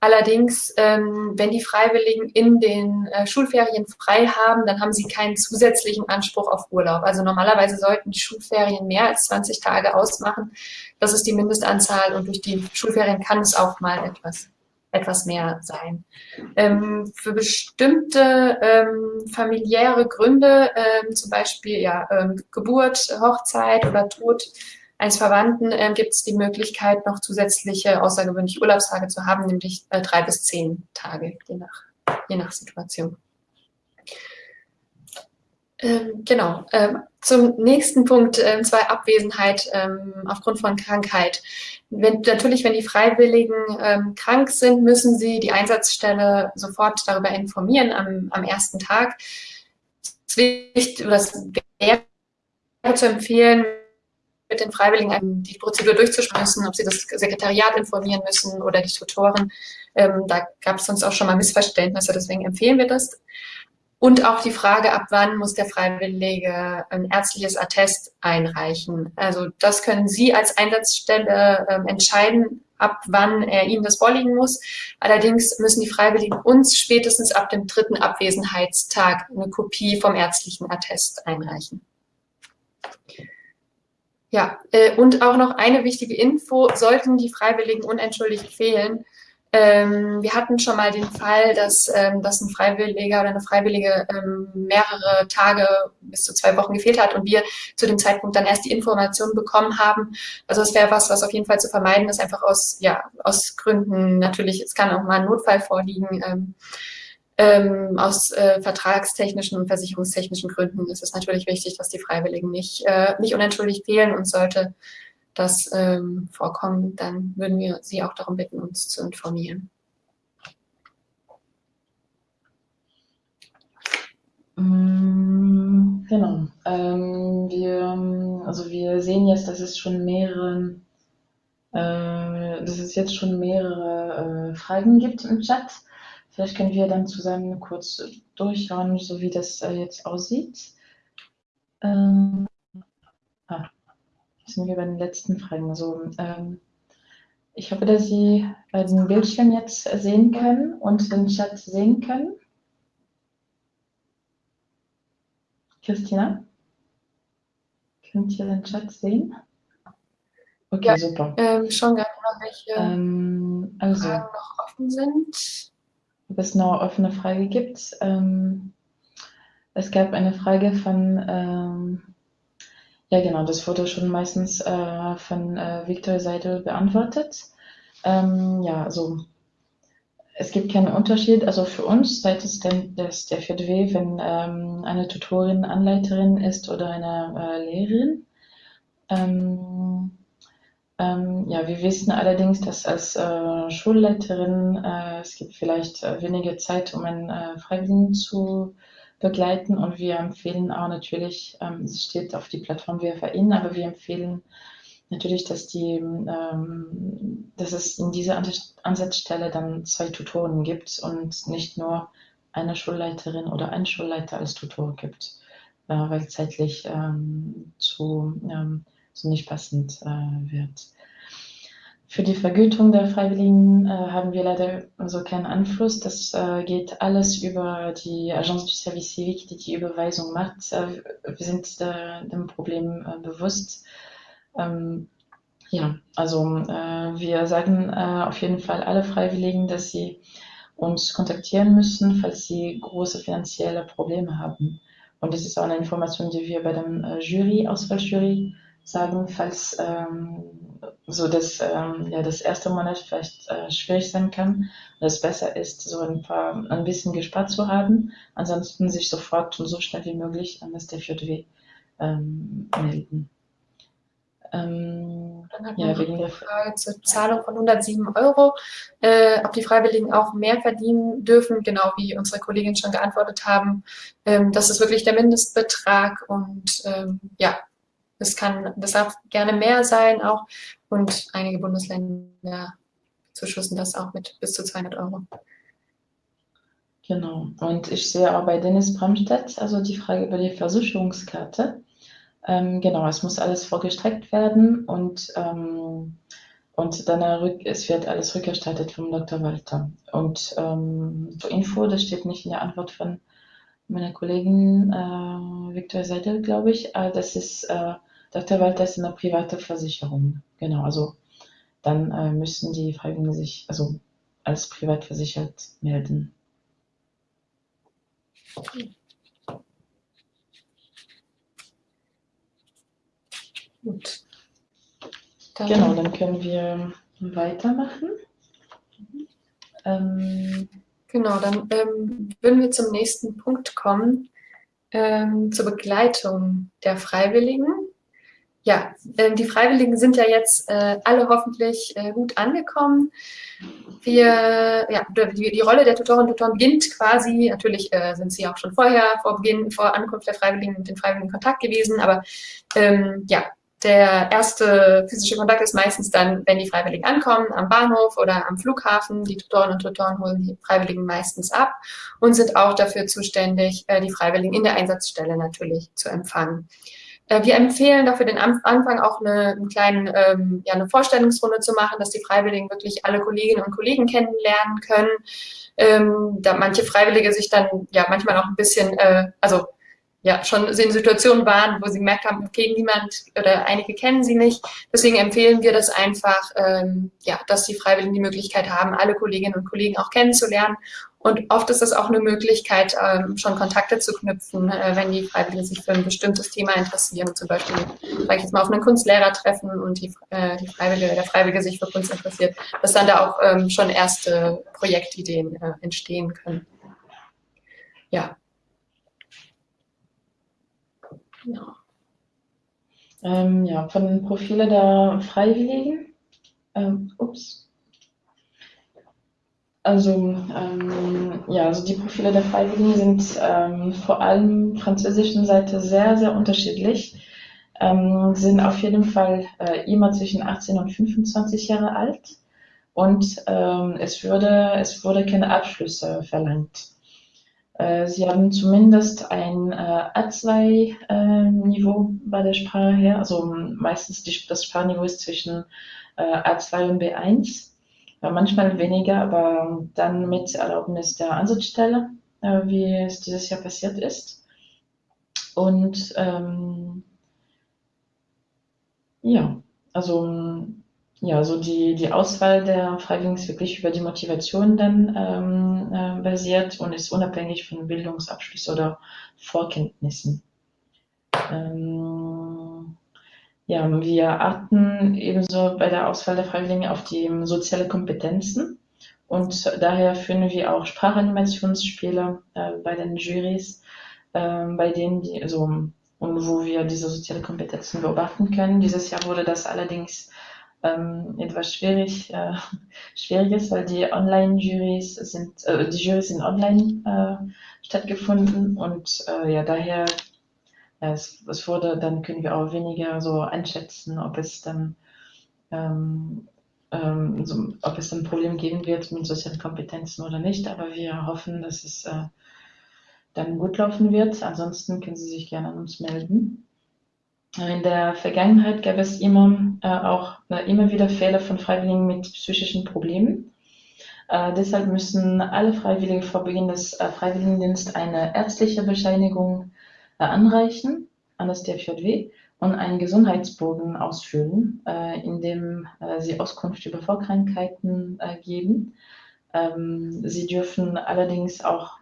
Allerdings, ähm, wenn die Freiwilligen in den äh, Schulferien frei haben, dann haben sie keinen zusätzlichen Anspruch auf Urlaub. Also normalerweise sollten die Schulferien mehr als 20 Tage ausmachen. Das ist die Mindestanzahl und durch die Schulferien kann es auch mal etwas, etwas mehr sein. Ähm, für bestimmte ähm, familiäre Gründe, ähm, zum Beispiel ja, ähm, Geburt, Hochzeit oder Tod, eines Verwandten äh, gibt es die Möglichkeit, noch zusätzliche außergewöhnliche Urlaubstage zu haben, nämlich äh, drei bis zehn Tage, je nach, je nach Situation. Ähm, genau. Ähm, zum nächsten Punkt, äh, zwei Abwesenheit ähm, aufgrund von Krankheit. Wenn, natürlich, wenn die Freiwilligen ähm, krank sind, müssen sie die Einsatzstelle sofort darüber informieren am, am ersten Tag. Es wäre zu empfehlen, mit den Freiwilligen die Prozedur durchzuschmeißen, ob sie das Sekretariat informieren müssen oder die Tutoren. Ähm, da gab es sonst auch schon mal Missverständnisse, deswegen empfehlen wir das. Und auch die Frage, ab wann muss der Freiwillige ein ärztliches Attest einreichen. Also das können Sie als Einsatzstelle ähm, entscheiden, ab wann er Ihnen das vorliegen muss. Allerdings müssen die Freiwilligen uns spätestens ab dem dritten Abwesenheitstag eine Kopie vom ärztlichen Attest einreichen. Ja, äh, und auch noch eine wichtige Info, sollten die Freiwilligen unentschuldigt fehlen. Ähm, wir hatten schon mal den Fall, dass, ähm, dass ein Freiwilliger oder eine Freiwillige ähm, mehrere Tage bis zu zwei Wochen gefehlt hat und wir zu dem Zeitpunkt dann erst die Information bekommen haben. Also es wäre was, was auf jeden Fall zu vermeiden ist, einfach aus, ja, aus Gründen natürlich, es kann auch mal ein Notfall vorliegen, ähm, aus äh, vertragstechnischen und versicherungstechnischen Gründen ist es natürlich wichtig, dass die Freiwilligen nicht, äh, nicht unentschuldigt fehlen und sollte das ähm, vorkommen, dann würden wir Sie auch darum bitten, uns zu informieren. Mm, genau. Ähm, wir, also wir sehen jetzt, dass es schon mehrere, äh, dass es jetzt schon mehrere äh, Fragen gibt im Chat. Vielleicht können wir dann zusammen kurz durchschauen, so wie das jetzt aussieht. Ähm, ah, sind wir bei den letzten Fragen. Also, ähm, ich hoffe, dass Sie den Bildschirm jetzt sehen können und den Chat sehen können. Christina? Könnt ihr den Chat sehen? Okay, ja, super. Ähm, schon gerade welche ähm, also, Fragen noch offen sind. Ob es noch offene Frage gibt. Ähm, es gab eine Frage von, ähm, ja genau, das wurde schon meistens äh, von äh, Viktor Seidel beantwortet. Ähm, ja, also es gibt keinen Unterschied, also für uns seitens des, der FJW, wenn ähm, eine Tutorin Anleiterin ist oder eine äh, Lehrerin. Ähm, ähm, ja, wir wissen allerdings, dass als äh, Schulleiterin äh, es gibt vielleicht äh, weniger Zeit, um einen äh, Freiwilligen zu begleiten. Und wir empfehlen auch natürlich, ähm, es steht auf die Plattform WFAIN, aber wir empfehlen natürlich, dass, die, ähm, dass es in dieser Ansatzstelle dann zwei Tutoren gibt und nicht nur eine Schulleiterin oder einen Schulleiter als Tutor gibt, äh, weil zeitlich ähm, zu, ähm, so nicht passend äh, wird. Für die Vergütung der Freiwilligen äh, haben wir leider so keinen Einfluss. Das äh, geht alles über die Agence du Service Civique, die die Überweisung macht. Äh, wir sind dem Problem äh, bewusst. Ähm, ja, also äh, wir sagen äh, auf jeden Fall alle Freiwilligen, dass sie uns kontaktieren müssen, falls sie große finanzielle Probleme haben. Und das ist auch eine Information, die wir bei dem äh, Jury, Auswahljury sagen, falls ähm, so das, ähm, ja, das erste Monat vielleicht äh, schwierig sein kann, und es besser ist, so ein paar, ein bisschen gespart zu haben, ansonsten sich sofort und so schnell wie möglich an das DFJW ähm, melden. Ähm, Dann hat ja, wegen der Frage zur Zahlung von 107 Euro, äh, ob die Freiwilligen auch mehr verdienen dürfen, genau wie unsere Kolleginnen schon geantwortet haben. Ähm, das ist wirklich der Mindestbetrag und ähm, ja, das kann, das darf gerne mehr sein auch und einige Bundesländer zuschussen das auch mit bis zu 200 Euro. Genau. Und ich sehe auch bei Dennis Bramstedt, also die Frage über die Versicherungskarte. Ähm, genau, es muss alles vorgestreckt werden und, ähm, und dann es wird alles rückerstattet vom Dr. Walter. Und ähm, zur Info, das steht nicht in der Antwort von meiner Kollegin äh, Viktor Seidel, glaube ich, äh, das ist, äh, Dr. Walter ist eine private Versicherung. Genau, also dann äh, müssen die Freiwilligen sich also als privat versichert melden. Okay. Gut. Dann genau, dann können wir weitermachen. Ähm, genau, dann ähm, würden wir zum nächsten Punkt kommen, ähm, zur Begleitung der Freiwilligen. Ja, äh, die Freiwilligen sind ja jetzt äh, alle hoffentlich äh, gut angekommen. Wir, ja, die, die Rolle der Tutorinnen und Tutoren beginnt quasi, natürlich äh, sind sie auch schon vorher, vor Beginn, vor Ankunft der Freiwilligen mit den Freiwilligen in Kontakt gewesen, aber ähm, ja, der erste physische Kontakt ist meistens dann, wenn die Freiwilligen ankommen, am Bahnhof oder am Flughafen. Die Tutoren und Tutoren holen die Freiwilligen meistens ab und sind auch dafür zuständig, die Freiwilligen in der Einsatzstelle natürlich zu empfangen. Äh, wir empfehlen dafür den Anfang auch eine, einen kleinen, ähm, ja, eine Vorstellungsrunde zu machen, dass die Freiwilligen wirklich alle Kolleginnen und Kollegen kennenlernen können. Ähm, da manche Freiwillige sich dann ja manchmal auch ein bisschen, äh, also ja schon in Situationen waren, wo sie gemerkt haben, okay, niemand oder einige kennen sie nicht. Deswegen empfehlen wir das einfach, ähm, ja, dass die Freiwilligen die Möglichkeit haben, alle Kolleginnen und Kollegen auch kennenzulernen. Und oft ist das auch eine Möglichkeit, ähm, schon Kontakte zu knüpfen, äh, wenn die Freiwilligen sich für ein bestimmtes Thema interessieren. Zum Beispiel, ich jetzt mal, auf einen Kunstlehrer treffen und die, äh, die Freiwillige oder der Freiwillige sich für Kunst interessiert, dass dann da auch ähm, schon erste Projektideen äh, entstehen können. ja. Genau. Ähm, ja, von den Profilen der Freiwilligen. Ähm, ups. Also, ähm, ja, also die Profile der Freiwilligen sind ähm, vor allem französischen Seite sehr, sehr unterschiedlich. Ähm, sind auf jeden Fall äh, immer zwischen 18 und 25 Jahre alt und ähm, es, würde, es wurde keine Abschlüsse verlangt. Äh, sie haben zumindest ein äh, A2-Niveau äh, bei der Sprache her, also meistens die, das Sprachniveau ist zwischen äh, A2 und B1, manchmal weniger, aber dann mit Erlaubnis der Ansatzstelle, wie es dieses Jahr passiert ist. Und ähm, ja, also ja, so die, die Auswahl der Freiwilligen ist wirklich über die Motivation dann ähm, äh, basiert und ist unabhängig von Bildungsabschluss oder Vorkenntnissen. Ähm, ja, wir achten ebenso bei der Auswahl der Freiwilligen auf die soziale Kompetenzen und daher führen wir auch Sprachanimationsspiele äh, bei den Jurys, äh, bei denen die, also, und wo wir diese soziale Kompetenzen beobachten können. Dieses Jahr wurde das allerdings ähm, etwas schwierig, äh, *laughs* schwieriges, weil die Online-Jurys sind, äh, die Jurys sind online äh, stattgefunden und äh, ja, daher, ja, es, es, wurde, dann können wir auch weniger so einschätzen, ob es dann, ähm, ähm, so, ob es ein Problem geben wird mit sozialen Kompetenzen oder nicht, aber wir hoffen, dass es äh, dann gut laufen wird. Ansonsten können Sie sich gerne an uns melden. In der Vergangenheit gab es immer äh, auch äh, immer wieder Fälle von Freiwilligen mit psychischen Problemen. Äh, deshalb müssen alle Freiwilligen vor Beginn des äh, Freiwilligendienstes eine ärztliche Bescheinigung äh, anreichen an das DFJW und einen Gesundheitsbogen ausfüllen, äh, in dem sie Auskunft über Vorkrankheiten geben. Ähm, sie dürfen allerdings auch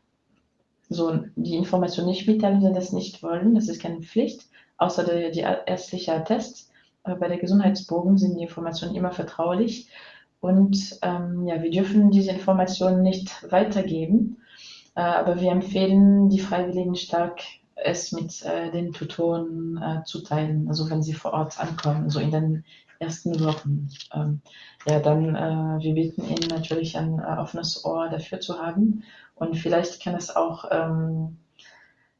so die Information nicht mitteilen, wenn sie das nicht wollen. Das ist keine Pflicht außer der, die ärztliche Attest. bei der Gesundheitsbogen sind die Informationen immer vertraulich und ähm, ja, wir dürfen diese Informationen nicht weitergeben, äh, aber wir empfehlen die Freiwilligen stark, es mit äh, den Tutoren äh, zu teilen, also wenn sie vor Ort ankommen, so in den ersten Wochen. Ähm, ja, dann, äh, wir bieten ihnen natürlich ein äh, offenes Ohr dafür zu haben und vielleicht kann es auch ähm,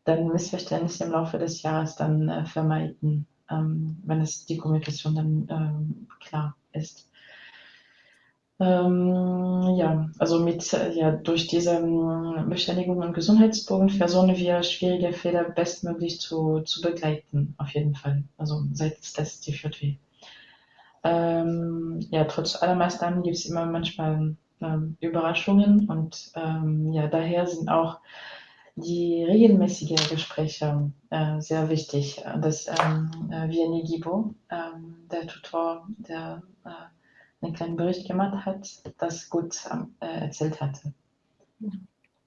dann Missverständnisse im Laufe des Jahres dann äh, vermeiden, ähm, wenn es die Kommunikation dann ähm, klar ist. Ähm, ja, also mit, äh, ja, durch diese ähm, Beschädigung und Gesundheitsbogen versuchen wir schwierige Fehler bestmöglich zu, zu begleiten, auf jeden Fall. Also seitens des DVW. Ähm, ja, trotz aller Maßnahmen gibt es immer manchmal ähm, Überraschungen und ähm, ja, daher sind auch die regelmäßigen Gespräche äh, sehr wichtig. Das ähm, äh, Vianney Gibo, ähm, der Tutor, der äh, einen kleinen Bericht gemacht hat, das gut äh, erzählt hatte.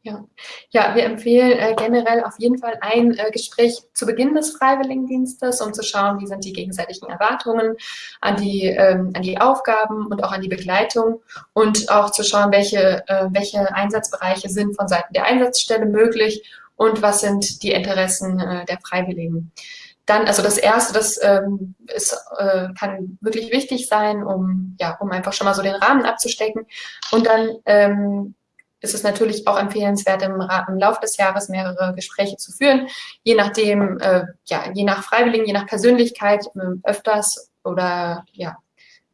Ja. ja, wir empfehlen äh, generell auf jeden Fall ein äh, Gespräch zu Beginn des Freiwilligendienstes, um zu schauen, wie sind die gegenseitigen Erwartungen an die, ähm, an die Aufgaben und auch an die Begleitung und auch zu schauen, welche, äh, welche Einsatzbereiche sind von Seiten der Einsatzstelle möglich und was sind die Interessen äh, der Freiwilligen. Dann, also das Erste, das ähm, ist, äh, kann wirklich wichtig sein, um, ja, um einfach schon mal so den Rahmen abzustecken. Und dann ähm, ist es natürlich auch empfehlenswert, im, im Laufe des Jahres mehrere Gespräche zu führen, je nachdem, äh, ja, je nach Freiwilligen, je nach Persönlichkeit, äh, öfters oder ja,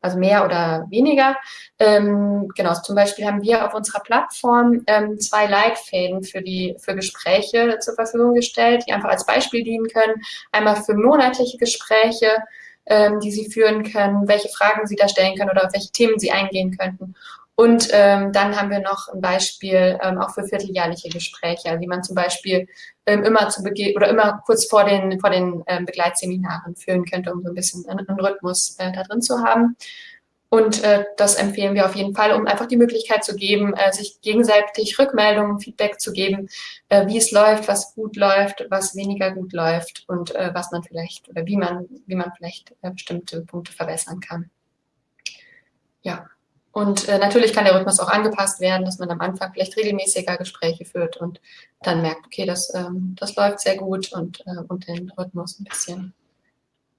also mehr oder weniger. Ähm, genau, zum Beispiel haben wir auf unserer Plattform ähm, zwei Leitfäden für die für Gespräche zur Verfügung gestellt, die einfach als Beispiel dienen können. Einmal für monatliche Gespräche, ähm, die Sie führen können, welche Fragen Sie da stellen können oder auf welche Themen Sie eingehen könnten. Und ähm, dann haben wir noch ein Beispiel ähm, auch für vierteljährliche Gespräche, wie man zum Beispiel ähm, immer zu Beginn oder immer kurz vor den, vor den ähm, Begleitseminaren führen könnte, um so ein bisschen einen, einen Rhythmus äh, da drin zu haben. Und äh, das empfehlen wir auf jeden Fall, um einfach die Möglichkeit zu geben, äh, sich gegenseitig Rückmeldungen, Feedback zu geben, äh, wie es läuft, was gut läuft, was weniger gut läuft und äh, was man vielleicht oder wie man, wie man vielleicht äh, bestimmte Punkte verbessern kann. Ja. Und äh, natürlich kann der Rhythmus auch angepasst werden, dass man am Anfang vielleicht regelmäßiger Gespräche führt und dann merkt, okay, das, ähm, das läuft sehr gut und, äh, und den Rhythmus ein bisschen,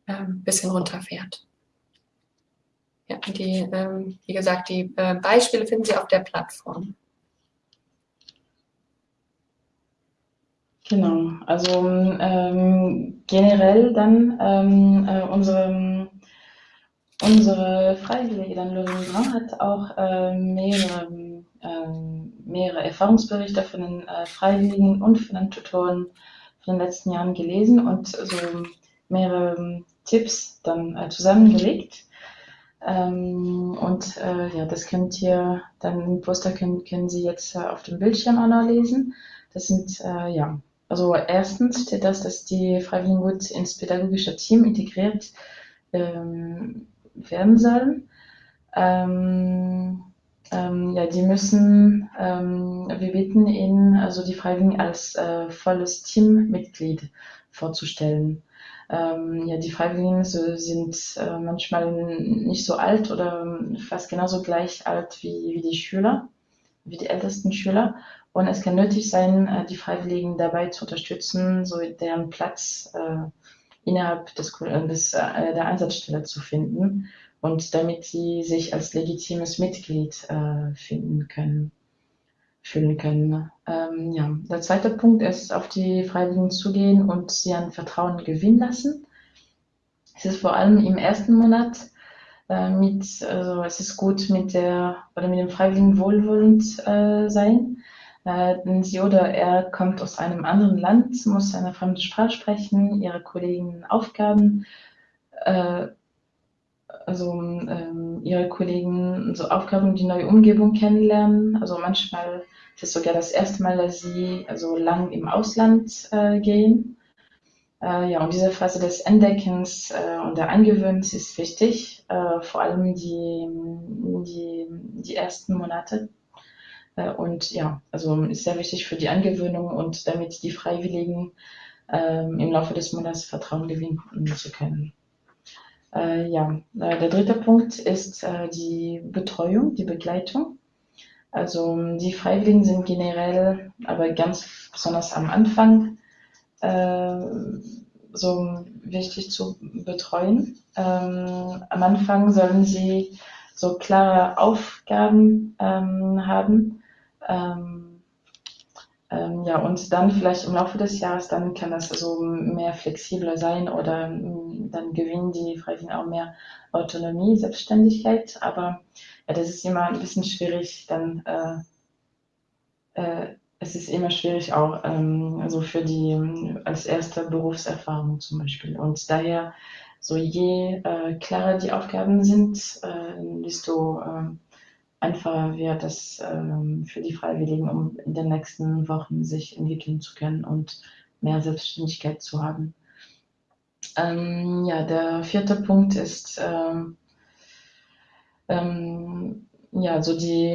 äh, bisschen runterfährt. Ja, die, ähm, wie gesagt, die äh, Beispiele finden Sie auf der Plattform. Genau, also ähm, generell dann ähm, äh, unsere, unsere Freiwillige dann Lausanne hat auch äh, mehrere, äh, mehrere Erfahrungsberichte von den äh, Freiwilligen und von den Tutoren von den letzten Jahren gelesen und so mehrere Tipps dann äh, zusammengelegt. Ähm, und äh, ja, das könnt ihr dann im Poster können, können Sie jetzt auf dem Bildschirm auch noch lesen. Das sind ja also erstens steht das, dass die Freiwilligen gut ins pädagogische Team integriert ähm, werden sollen. Ähm, ähm, ja, die müssen, ähm, wir bitten ihnen, also die Freiwilligen als äh, volles Teammitglied vorzustellen. Ähm, ja, die Freiwilligen so, sind äh, manchmal nicht so alt oder fast genauso gleich alt wie, wie die Schüler, wie die ältesten Schüler. Und es kann nötig sein, äh, die Freiwilligen dabei zu unterstützen, so deren Platz äh, innerhalb des, äh, des, äh, der Einsatzstelle zu finden und damit sie sich als legitimes Mitglied äh, finden können, fühlen können. Ähm, ja. Der zweite Punkt ist, auf die Freiwilligen zugehen und sie an Vertrauen gewinnen lassen. Es ist vor allem im ersten Monat äh, mit, also es ist gut mit der oder mit dem Freiwilligen wohlwollend äh, sein äh, sie oder er kommt aus einem anderen Land, muss eine fremde Sprache sprechen, ihre Kollegen Aufgaben, äh, also ähm, ihre Kollegen so Aufgaben, die neue Umgebung kennenlernen. Also manchmal ist es sogar das erste Mal, dass sie also lang im Ausland äh, gehen. Äh, ja, und diese Phase des Entdeckens äh, und der Angewöhnens ist wichtig, äh, vor allem die, die, die ersten Monate und ja, also ist sehr wichtig für die Angewöhnung und damit die Freiwilligen ähm, im Laufe des Monats Vertrauen gewinnen zu können. Äh, ja, äh, der dritte Punkt ist äh, die Betreuung, die Begleitung. Also die Freiwilligen sind generell, aber ganz besonders am Anfang, äh, so wichtig zu betreuen. Ähm, am Anfang sollen sie so klare Aufgaben ähm, haben, ähm, ähm, ja, und dann vielleicht im Laufe des Jahres, dann kann das so mehr flexibler sein oder ähm, dann gewinnen die Freiwilligen auch mehr Autonomie, Selbstständigkeit. Aber ja, das ist immer ein bisschen schwierig, dann äh, äh, es ist immer schwierig auch ähm, also für die als erste Berufserfahrung zum Beispiel. Und daher, so je äh, klarer die Aufgaben sind, äh, desto äh, einfacher wird es ähm, für die Freiwilligen, um in den nächsten Wochen sich entwickeln zu können und mehr Selbstständigkeit zu haben. Ähm, ja, der vierte Punkt ist, ähm, ähm ja, so die,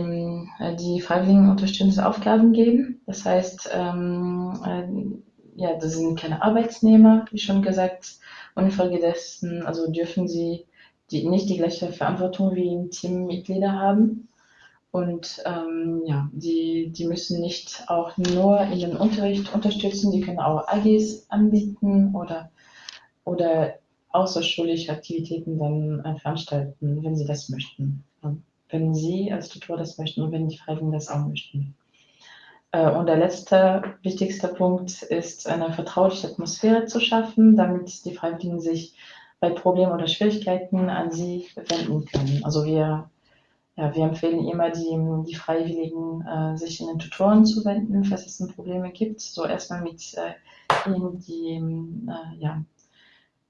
äh, die Freiwilligen unterstützende Aufgaben geben. Das heißt, ähm, äh, ja, das sind keine Arbeitsnehmer, wie schon gesagt, und infolgedessen, also dürfen sie die, nicht die gleiche Verantwortung wie Teammitglieder haben. Und ähm, ja, die, die müssen nicht auch nur in den Unterricht unterstützen, die können auch AGs anbieten oder, oder außerschulische Aktivitäten dann veranstalten, wenn sie das möchten. Wenn Sie als Tutor das möchten und wenn die Freiwilligen das auch möchten. Äh, und der letzte wichtigste Punkt ist, eine vertrauliche Atmosphäre zu schaffen, damit die Freiwilligen sich bei Problemen oder Schwierigkeiten an Sie wenden können. Also wir ja, wir empfehlen immer die, die Freiwilligen, äh, sich in den Tutoren zu wenden, falls es Probleme gibt. So erstmal mit äh, ihnen die, äh, ja,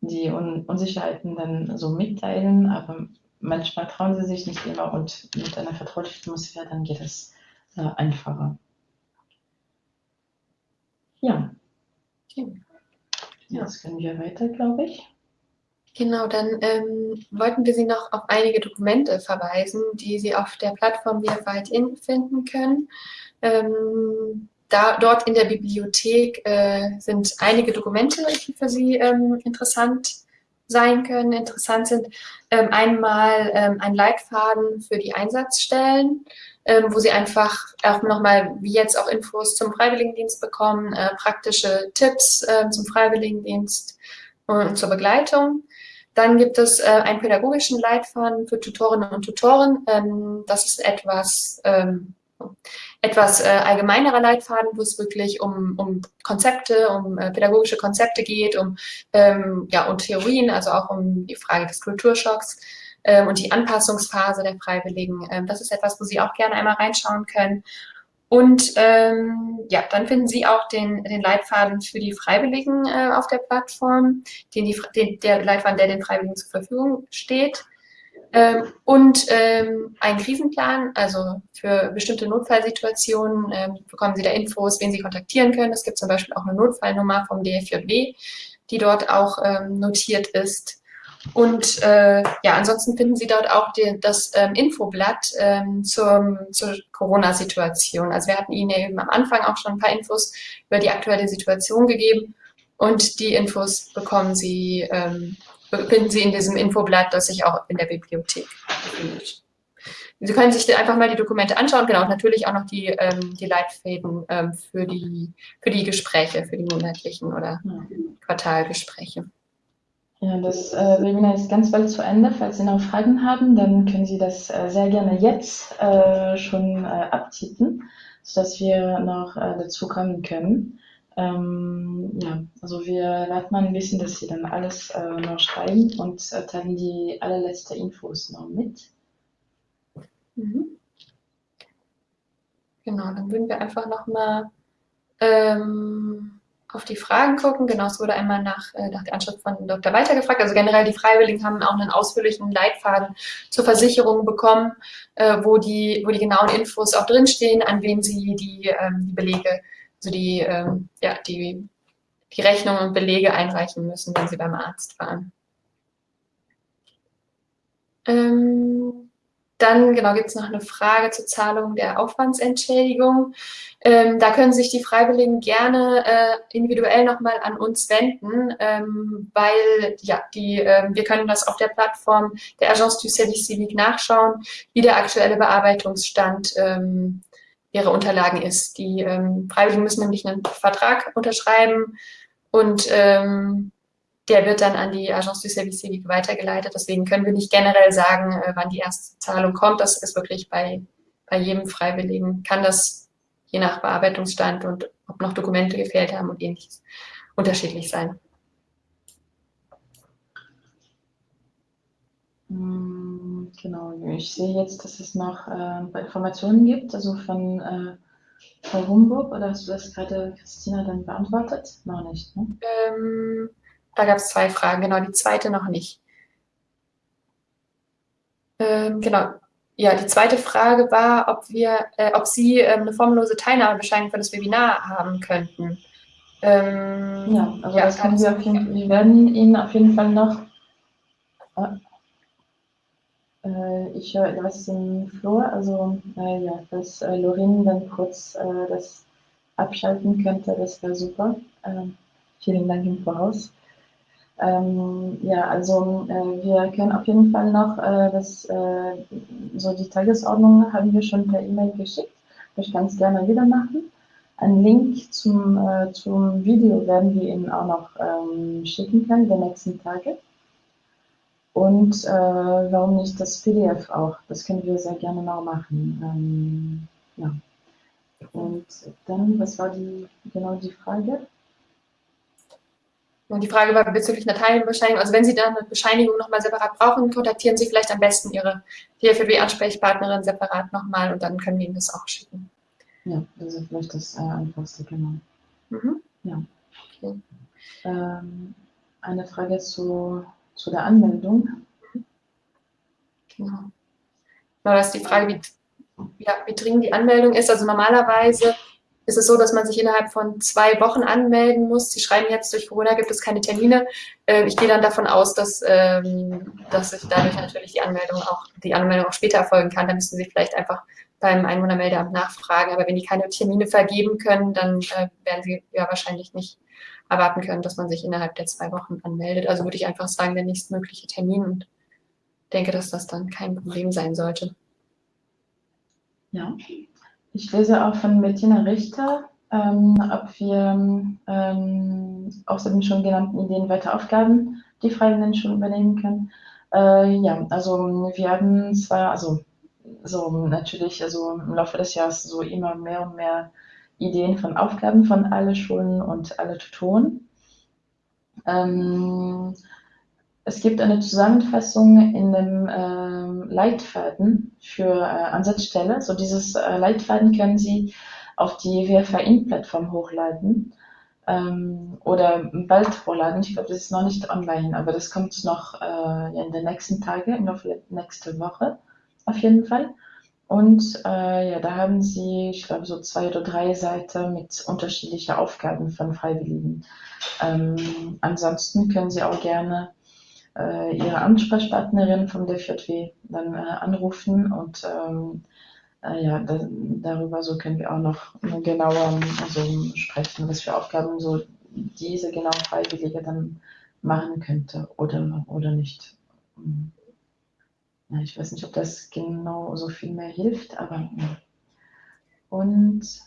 die Un Unsicherheiten dann so mitteilen, aber manchmal trauen sie sich nicht immer und mit einer vertraulichen Atmosphäre dann geht es äh, einfacher. Ja. Jetzt können wir weiter, glaube ich. Genau, dann ähm, wollten wir Sie noch auf einige Dokumente verweisen, die Sie auf der Plattform VFIT finden können. Ähm, da, dort in der Bibliothek äh, sind einige Dokumente, die für Sie ähm, interessant sein können, interessant sind. Ähm, einmal ähm, ein Leitfaden für die Einsatzstellen, ähm, wo Sie einfach auch nochmal, wie jetzt auch Infos zum Freiwilligendienst bekommen, äh, praktische Tipps äh, zum Freiwilligendienst und zur Begleitung. Dann gibt es äh, einen pädagogischen Leitfaden für Tutorinnen und Tutoren. Ähm, das ist etwas, ähm, etwas äh, allgemeinerer Leitfaden, wo es wirklich um, um Konzepte, um äh, pädagogische Konzepte geht, um ähm, ja und Theorien, also auch um die Frage des Kulturschocks ähm, und die Anpassungsphase der Freiwilligen. Ähm, das ist etwas, wo Sie auch gerne einmal reinschauen können. Und ähm, ja, dann finden Sie auch den, den Leitfaden für die Freiwilligen äh, auf der Plattform, den die, den, der Leitfaden, der den Freiwilligen zur Verfügung steht. Ähm, und ähm, einen Krisenplan, also für bestimmte Notfallsituationen ähm, bekommen Sie da Infos, wen Sie kontaktieren können. Es gibt zum Beispiel auch eine Notfallnummer vom DFJW, die dort auch ähm, notiert ist. Und äh, ja, ansonsten finden Sie dort auch die, das ähm, Infoblatt ähm, zum, zur Corona-Situation. Also wir hatten Ihnen eben am Anfang auch schon ein paar Infos über die aktuelle Situation gegeben und die Infos bekommen Sie, ähm, finden Sie in diesem Infoblatt, das sich auch in der Bibliothek befindet. Sie können sich einfach mal die Dokumente anschauen, genau, und natürlich auch noch die, ähm, die Leitfäden ähm, für, die, für die Gespräche, für die monatlichen oder Quartalgespräche. Ja, das äh, Webinar ist ganz bald zu Ende. Falls Sie noch Fragen haben, dann können Sie das äh, sehr gerne jetzt äh, schon äh, abtippen, sodass wir noch äh, dazu kommen können. Ähm, ja, also wir warten mal ein bisschen, dass Sie dann alles äh, noch schreiben und äh, teilen die allerletzte Infos noch mit. Mhm. Genau, dann würden wir einfach nochmal ähm, auf die Fragen gucken. Genau, es wurde einmal nach, äh, nach der Anschrift von Dr. Walter gefragt. Also generell die Freiwilligen haben auch einen ausführlichen Leitfaden zur Versicherung bekommen, äh, wo, die, wo die genauen Infos auch drinstehen, an wen sie die, ähm, die Belege, also die, ähm, ja, die, die Rechnungen und Belege einreichen müssen, wenn sie beim Arzt waren. Ähm, dann genau gibt es noch eine Frage zur Zahlung der Aufwandsentschädigung. Ähm, da können sich die Freiwilligen gerne äh, individuell nochmal an uns wenden, ähm, weil ja, die, äh, wir können das auf der Plattform der Agence du Service Civique nachschauen, wie der aktuelle Bearbeitungsstand ähm, ihrer Unterlagen ist. Die ähm, Freiwilligen müssen nämlich einen Vertrag unterschreiben und ähm, der wird dann an die Agence du Service Civique weitergeleitet. Deswegen können wir nicht generell sagen, äh, wann die erste Zahlung kommt. Das ist wirklich bei, bei jedem Freiwilligen, kann das je nach Bearbeitungsstand und ob noch Dokumente gefehlt haben und ähnliches unterschiedlich sein. Hm, genau, ich sehe jetzt, dass es noch äh, Informationen gibt, also von äh, Frau Humburg, oder hast du das gerade, Christina, dann beantwortet? Noch nicht, ne? Ähm, da gab es zwei Fragen, genau, die zweite noch nicht. Ähm, genau. Ja, die zweite Frage war, ob wir, äh, ob Sie ähm, eine formlose Teilnahmebescheinigung für das Webinar haben könnten. Ähm, ja, also ja, das können wir auf jeden Fall, wir werden Ihnen auf jeden Fall noch, äh, ich höre was im Flur, also äh, ja, dass äh, Lorin dann kurz äh, das abschalten könnte, das wäre super. Ähm, vielen Dank im Voraus. Ähm, ja, also äh, wir können auf jeden Fall noch, äh, das, äh, so die Tagesordnung haben wir schon per E-Mail geschickt. Ich kann es gerne wieder machen. Ein Link zum, äh, zum Video werden wir Ihnen auch noch ähm, schicken können, die nächsten Tage. Und äh, warum nicht das PDF auch? Das können wir sehr gerne noch machen. Ähm, ja. Und dann, was war die, genau die Frage? Und die Frage war bezüglich einer Teilbescheinigung. Also wenn Sie dann eine Bescheinigung nochmal separat brauchen, kontaktieren Sie vielleicht am besten Ihre DFW-Ansprechpartnerin separat nochmal und dann können wir Ihnen das auch schicken. Ja, das ist vielleicht das äh, einfachste, genau. Mhm. Ja. Okay. Ähm, eine Frage zu, zu der Anmeldung. Genau. Genau, das ist die Frage, wie, ja, wie dringend die Anmeldung ist. Also normalerweise ist es so, dass man sich innerhalb von zwei Wochen anmelden muss. Sie schreiben jetzt, durch Corona gibt es keine Termine. Ähm, ich gehe dann davon aus, dass, ähm, dass sich dadurch natürlich die Anmeldung auch, die Anmeldung auch später erfolgen kann. Da müssen Sie vielleicht einfach beim Einwohnermeldeamt nachfragen. Aber wenn die keine Termine vergeben können, dann äh, werden sie ja wahrscheinlich nicht erwarten können, dass man sich innerhalb der zwei Wochen anmeldet. Also würde ich einfach sagen, der nächstmögliche Termin und denke, dass das dann kein Problem sein sollte. Ja, ich lese auch von Bettina Richter, ähm, ob wir ähm, außer den schon genannten Ideen weiter Aufgaben die Freiwilligen schon übernehmen können. Äh, ja, also wir haben zwar, also so natürlich, also im Laufe des Jahres so immer mehr und mehr Ideen von Aufgaben von alle Schulen und alle Tutoren. Ähm, es gibt eine Zusammenfassung in dem ähm, Leitfaden für äh, Ansatzstelle. So dieses äh, Leitfaden können Sie auf die WFA-In-Plattform hochladen ähm, oder bald hochladen. Ich glaube, das ist noch nicht online, aber das kommt noch äh, in den nächsten Tagen, in der nächsten Woche auf jeden Fall. Und äh, ja, da haben sie, ich glaube, so zwei oder drei Seiten mit unterschiedlichen Aufgaben von Freiwilligen. Ähm, ansonsten können Sie auch gerne äh, Ihre Ansprechpartnerin vom DFJW dann äh, anrufen und ähm, äh, ja, da, darüber so können wir auch noch genauer also, sprechen, was für Aufgaben so diese genau Freiwillige dann machen könnte oder, oder nicht. Ja, ich weiß nicht, ob das genau so viel mehr hilft, aber. Und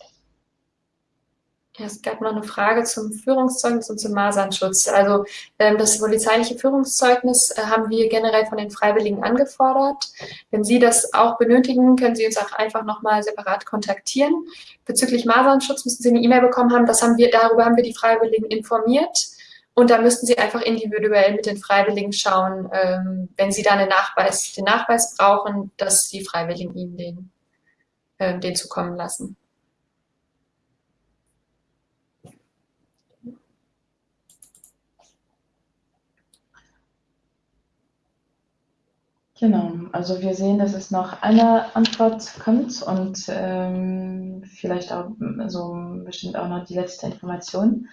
es gab noch eine Frage zum Führungszeugnis und zum Masernschutz. Also ähm, das polizeiliche Führungszeugnis äh, haben wir generell von den Freiwilligen angefordert. Wenn Sie das auch benötigen, können Sie uns auch einfach nochmal separat kontaktieren. Bezüglich Masernschutz müssen Sie eine E-Mail bekommen haben. Das haben wir, darüber haben wir die Freiwilligen informiert. Und da müssten Sie einfach individuell mit den Freiwilligen schauen, ähm, wenn Sie da einen Nachweis, den Nachweis brauchen, dass die Freiwilligen Ihnen den, äh, den zukommen lassen. Genau, also wir sehen, dass es noch eine Antwort kommt und ähm, vielleicht auch so bestimmt auch noch die letzte Information.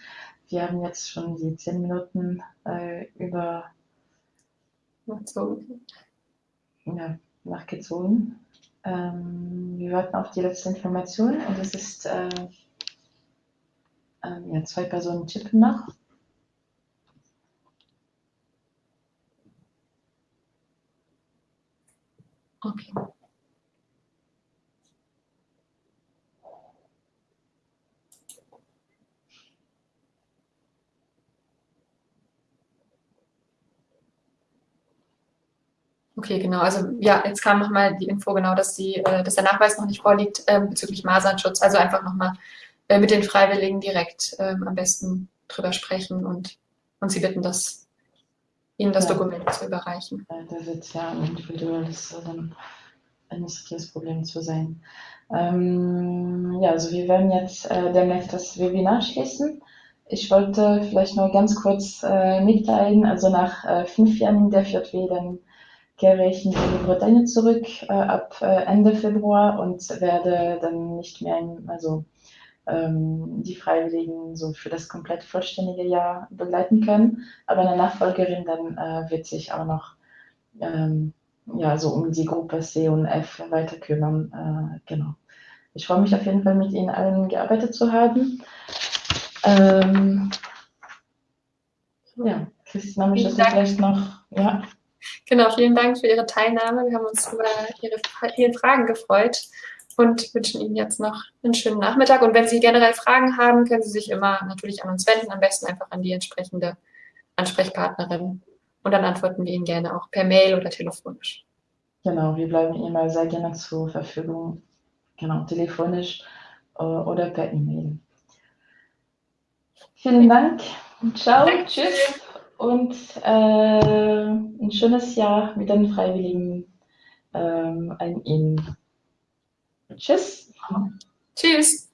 Wir haben jetzt schon die zehn Minuten äh, über ja, nachgezogen. Ähm, wir warten auf die letzte Information und es ist äh, äh, ja, zwei Personen tippen noch. Okay. Okay, genau. Also ja, jetzt kam nochmal die Info genau, dass, die, äh, dass der Nachweis noch nicht vorliegt äh, bezüglich Masernschutz. Also einfach nochmal äh, mit den Freiwilligen direkt ähm, am besten drüber sprechen und, und sie bitten, dass ihnen das ja. Dokument zu überreichen. Ja, da wird ja individuelles ein richtiges Problem zu sein. Ähm, ja, also wir werden jetzt äh, demnächst das Webinar schließen. Ich wollte vielleicht nur ganz kurz äh, mitteilen, also nach äh, fünf Jahren der VJW, dann kehre ich in die Bretagne zurück äh, ab äh, Ende Februar und werde dann nicht mehr, in, also die Freiwilligen so für das komplett vollständige Jahr begleiten können. Aber eine Nachfolgerin dann äh, wird sich auch noch ähm, ja, so um die Gruppe C und F weiter kümmern. Äh, genau. Ich freue mich auf jeden Fall, mit Ihnen allen gearbeitet zu haben. Ähm, ja, Christina, möchtest du vielleicht noch? Ja. Genau, vielen Dank für Ihre Teilnahme. Wir haben uns über Ihre vielen Fragen gefreut und wünschen Ihnen jetzt noch einen schönen Nachmittag. Und wenn Sie generell Fragen haben, können Sie sich immer natürlich an uns wenden, am besten einfach an die entsprechende Ansprechpartnerin. Und dann antworten wir Ihnen gerne auch per Mail oder telefonisch. Genau, wir bleiben immer sehr gerne zur Verfügung. Genau, telefonisch äh, oder per E-Mail. Vielen Dank. Ciao. Danke. Tschüss und äh, ein schönes Jahr mit den Freiwilligen ähm, an Ihnen. Tschüss. Tschüss.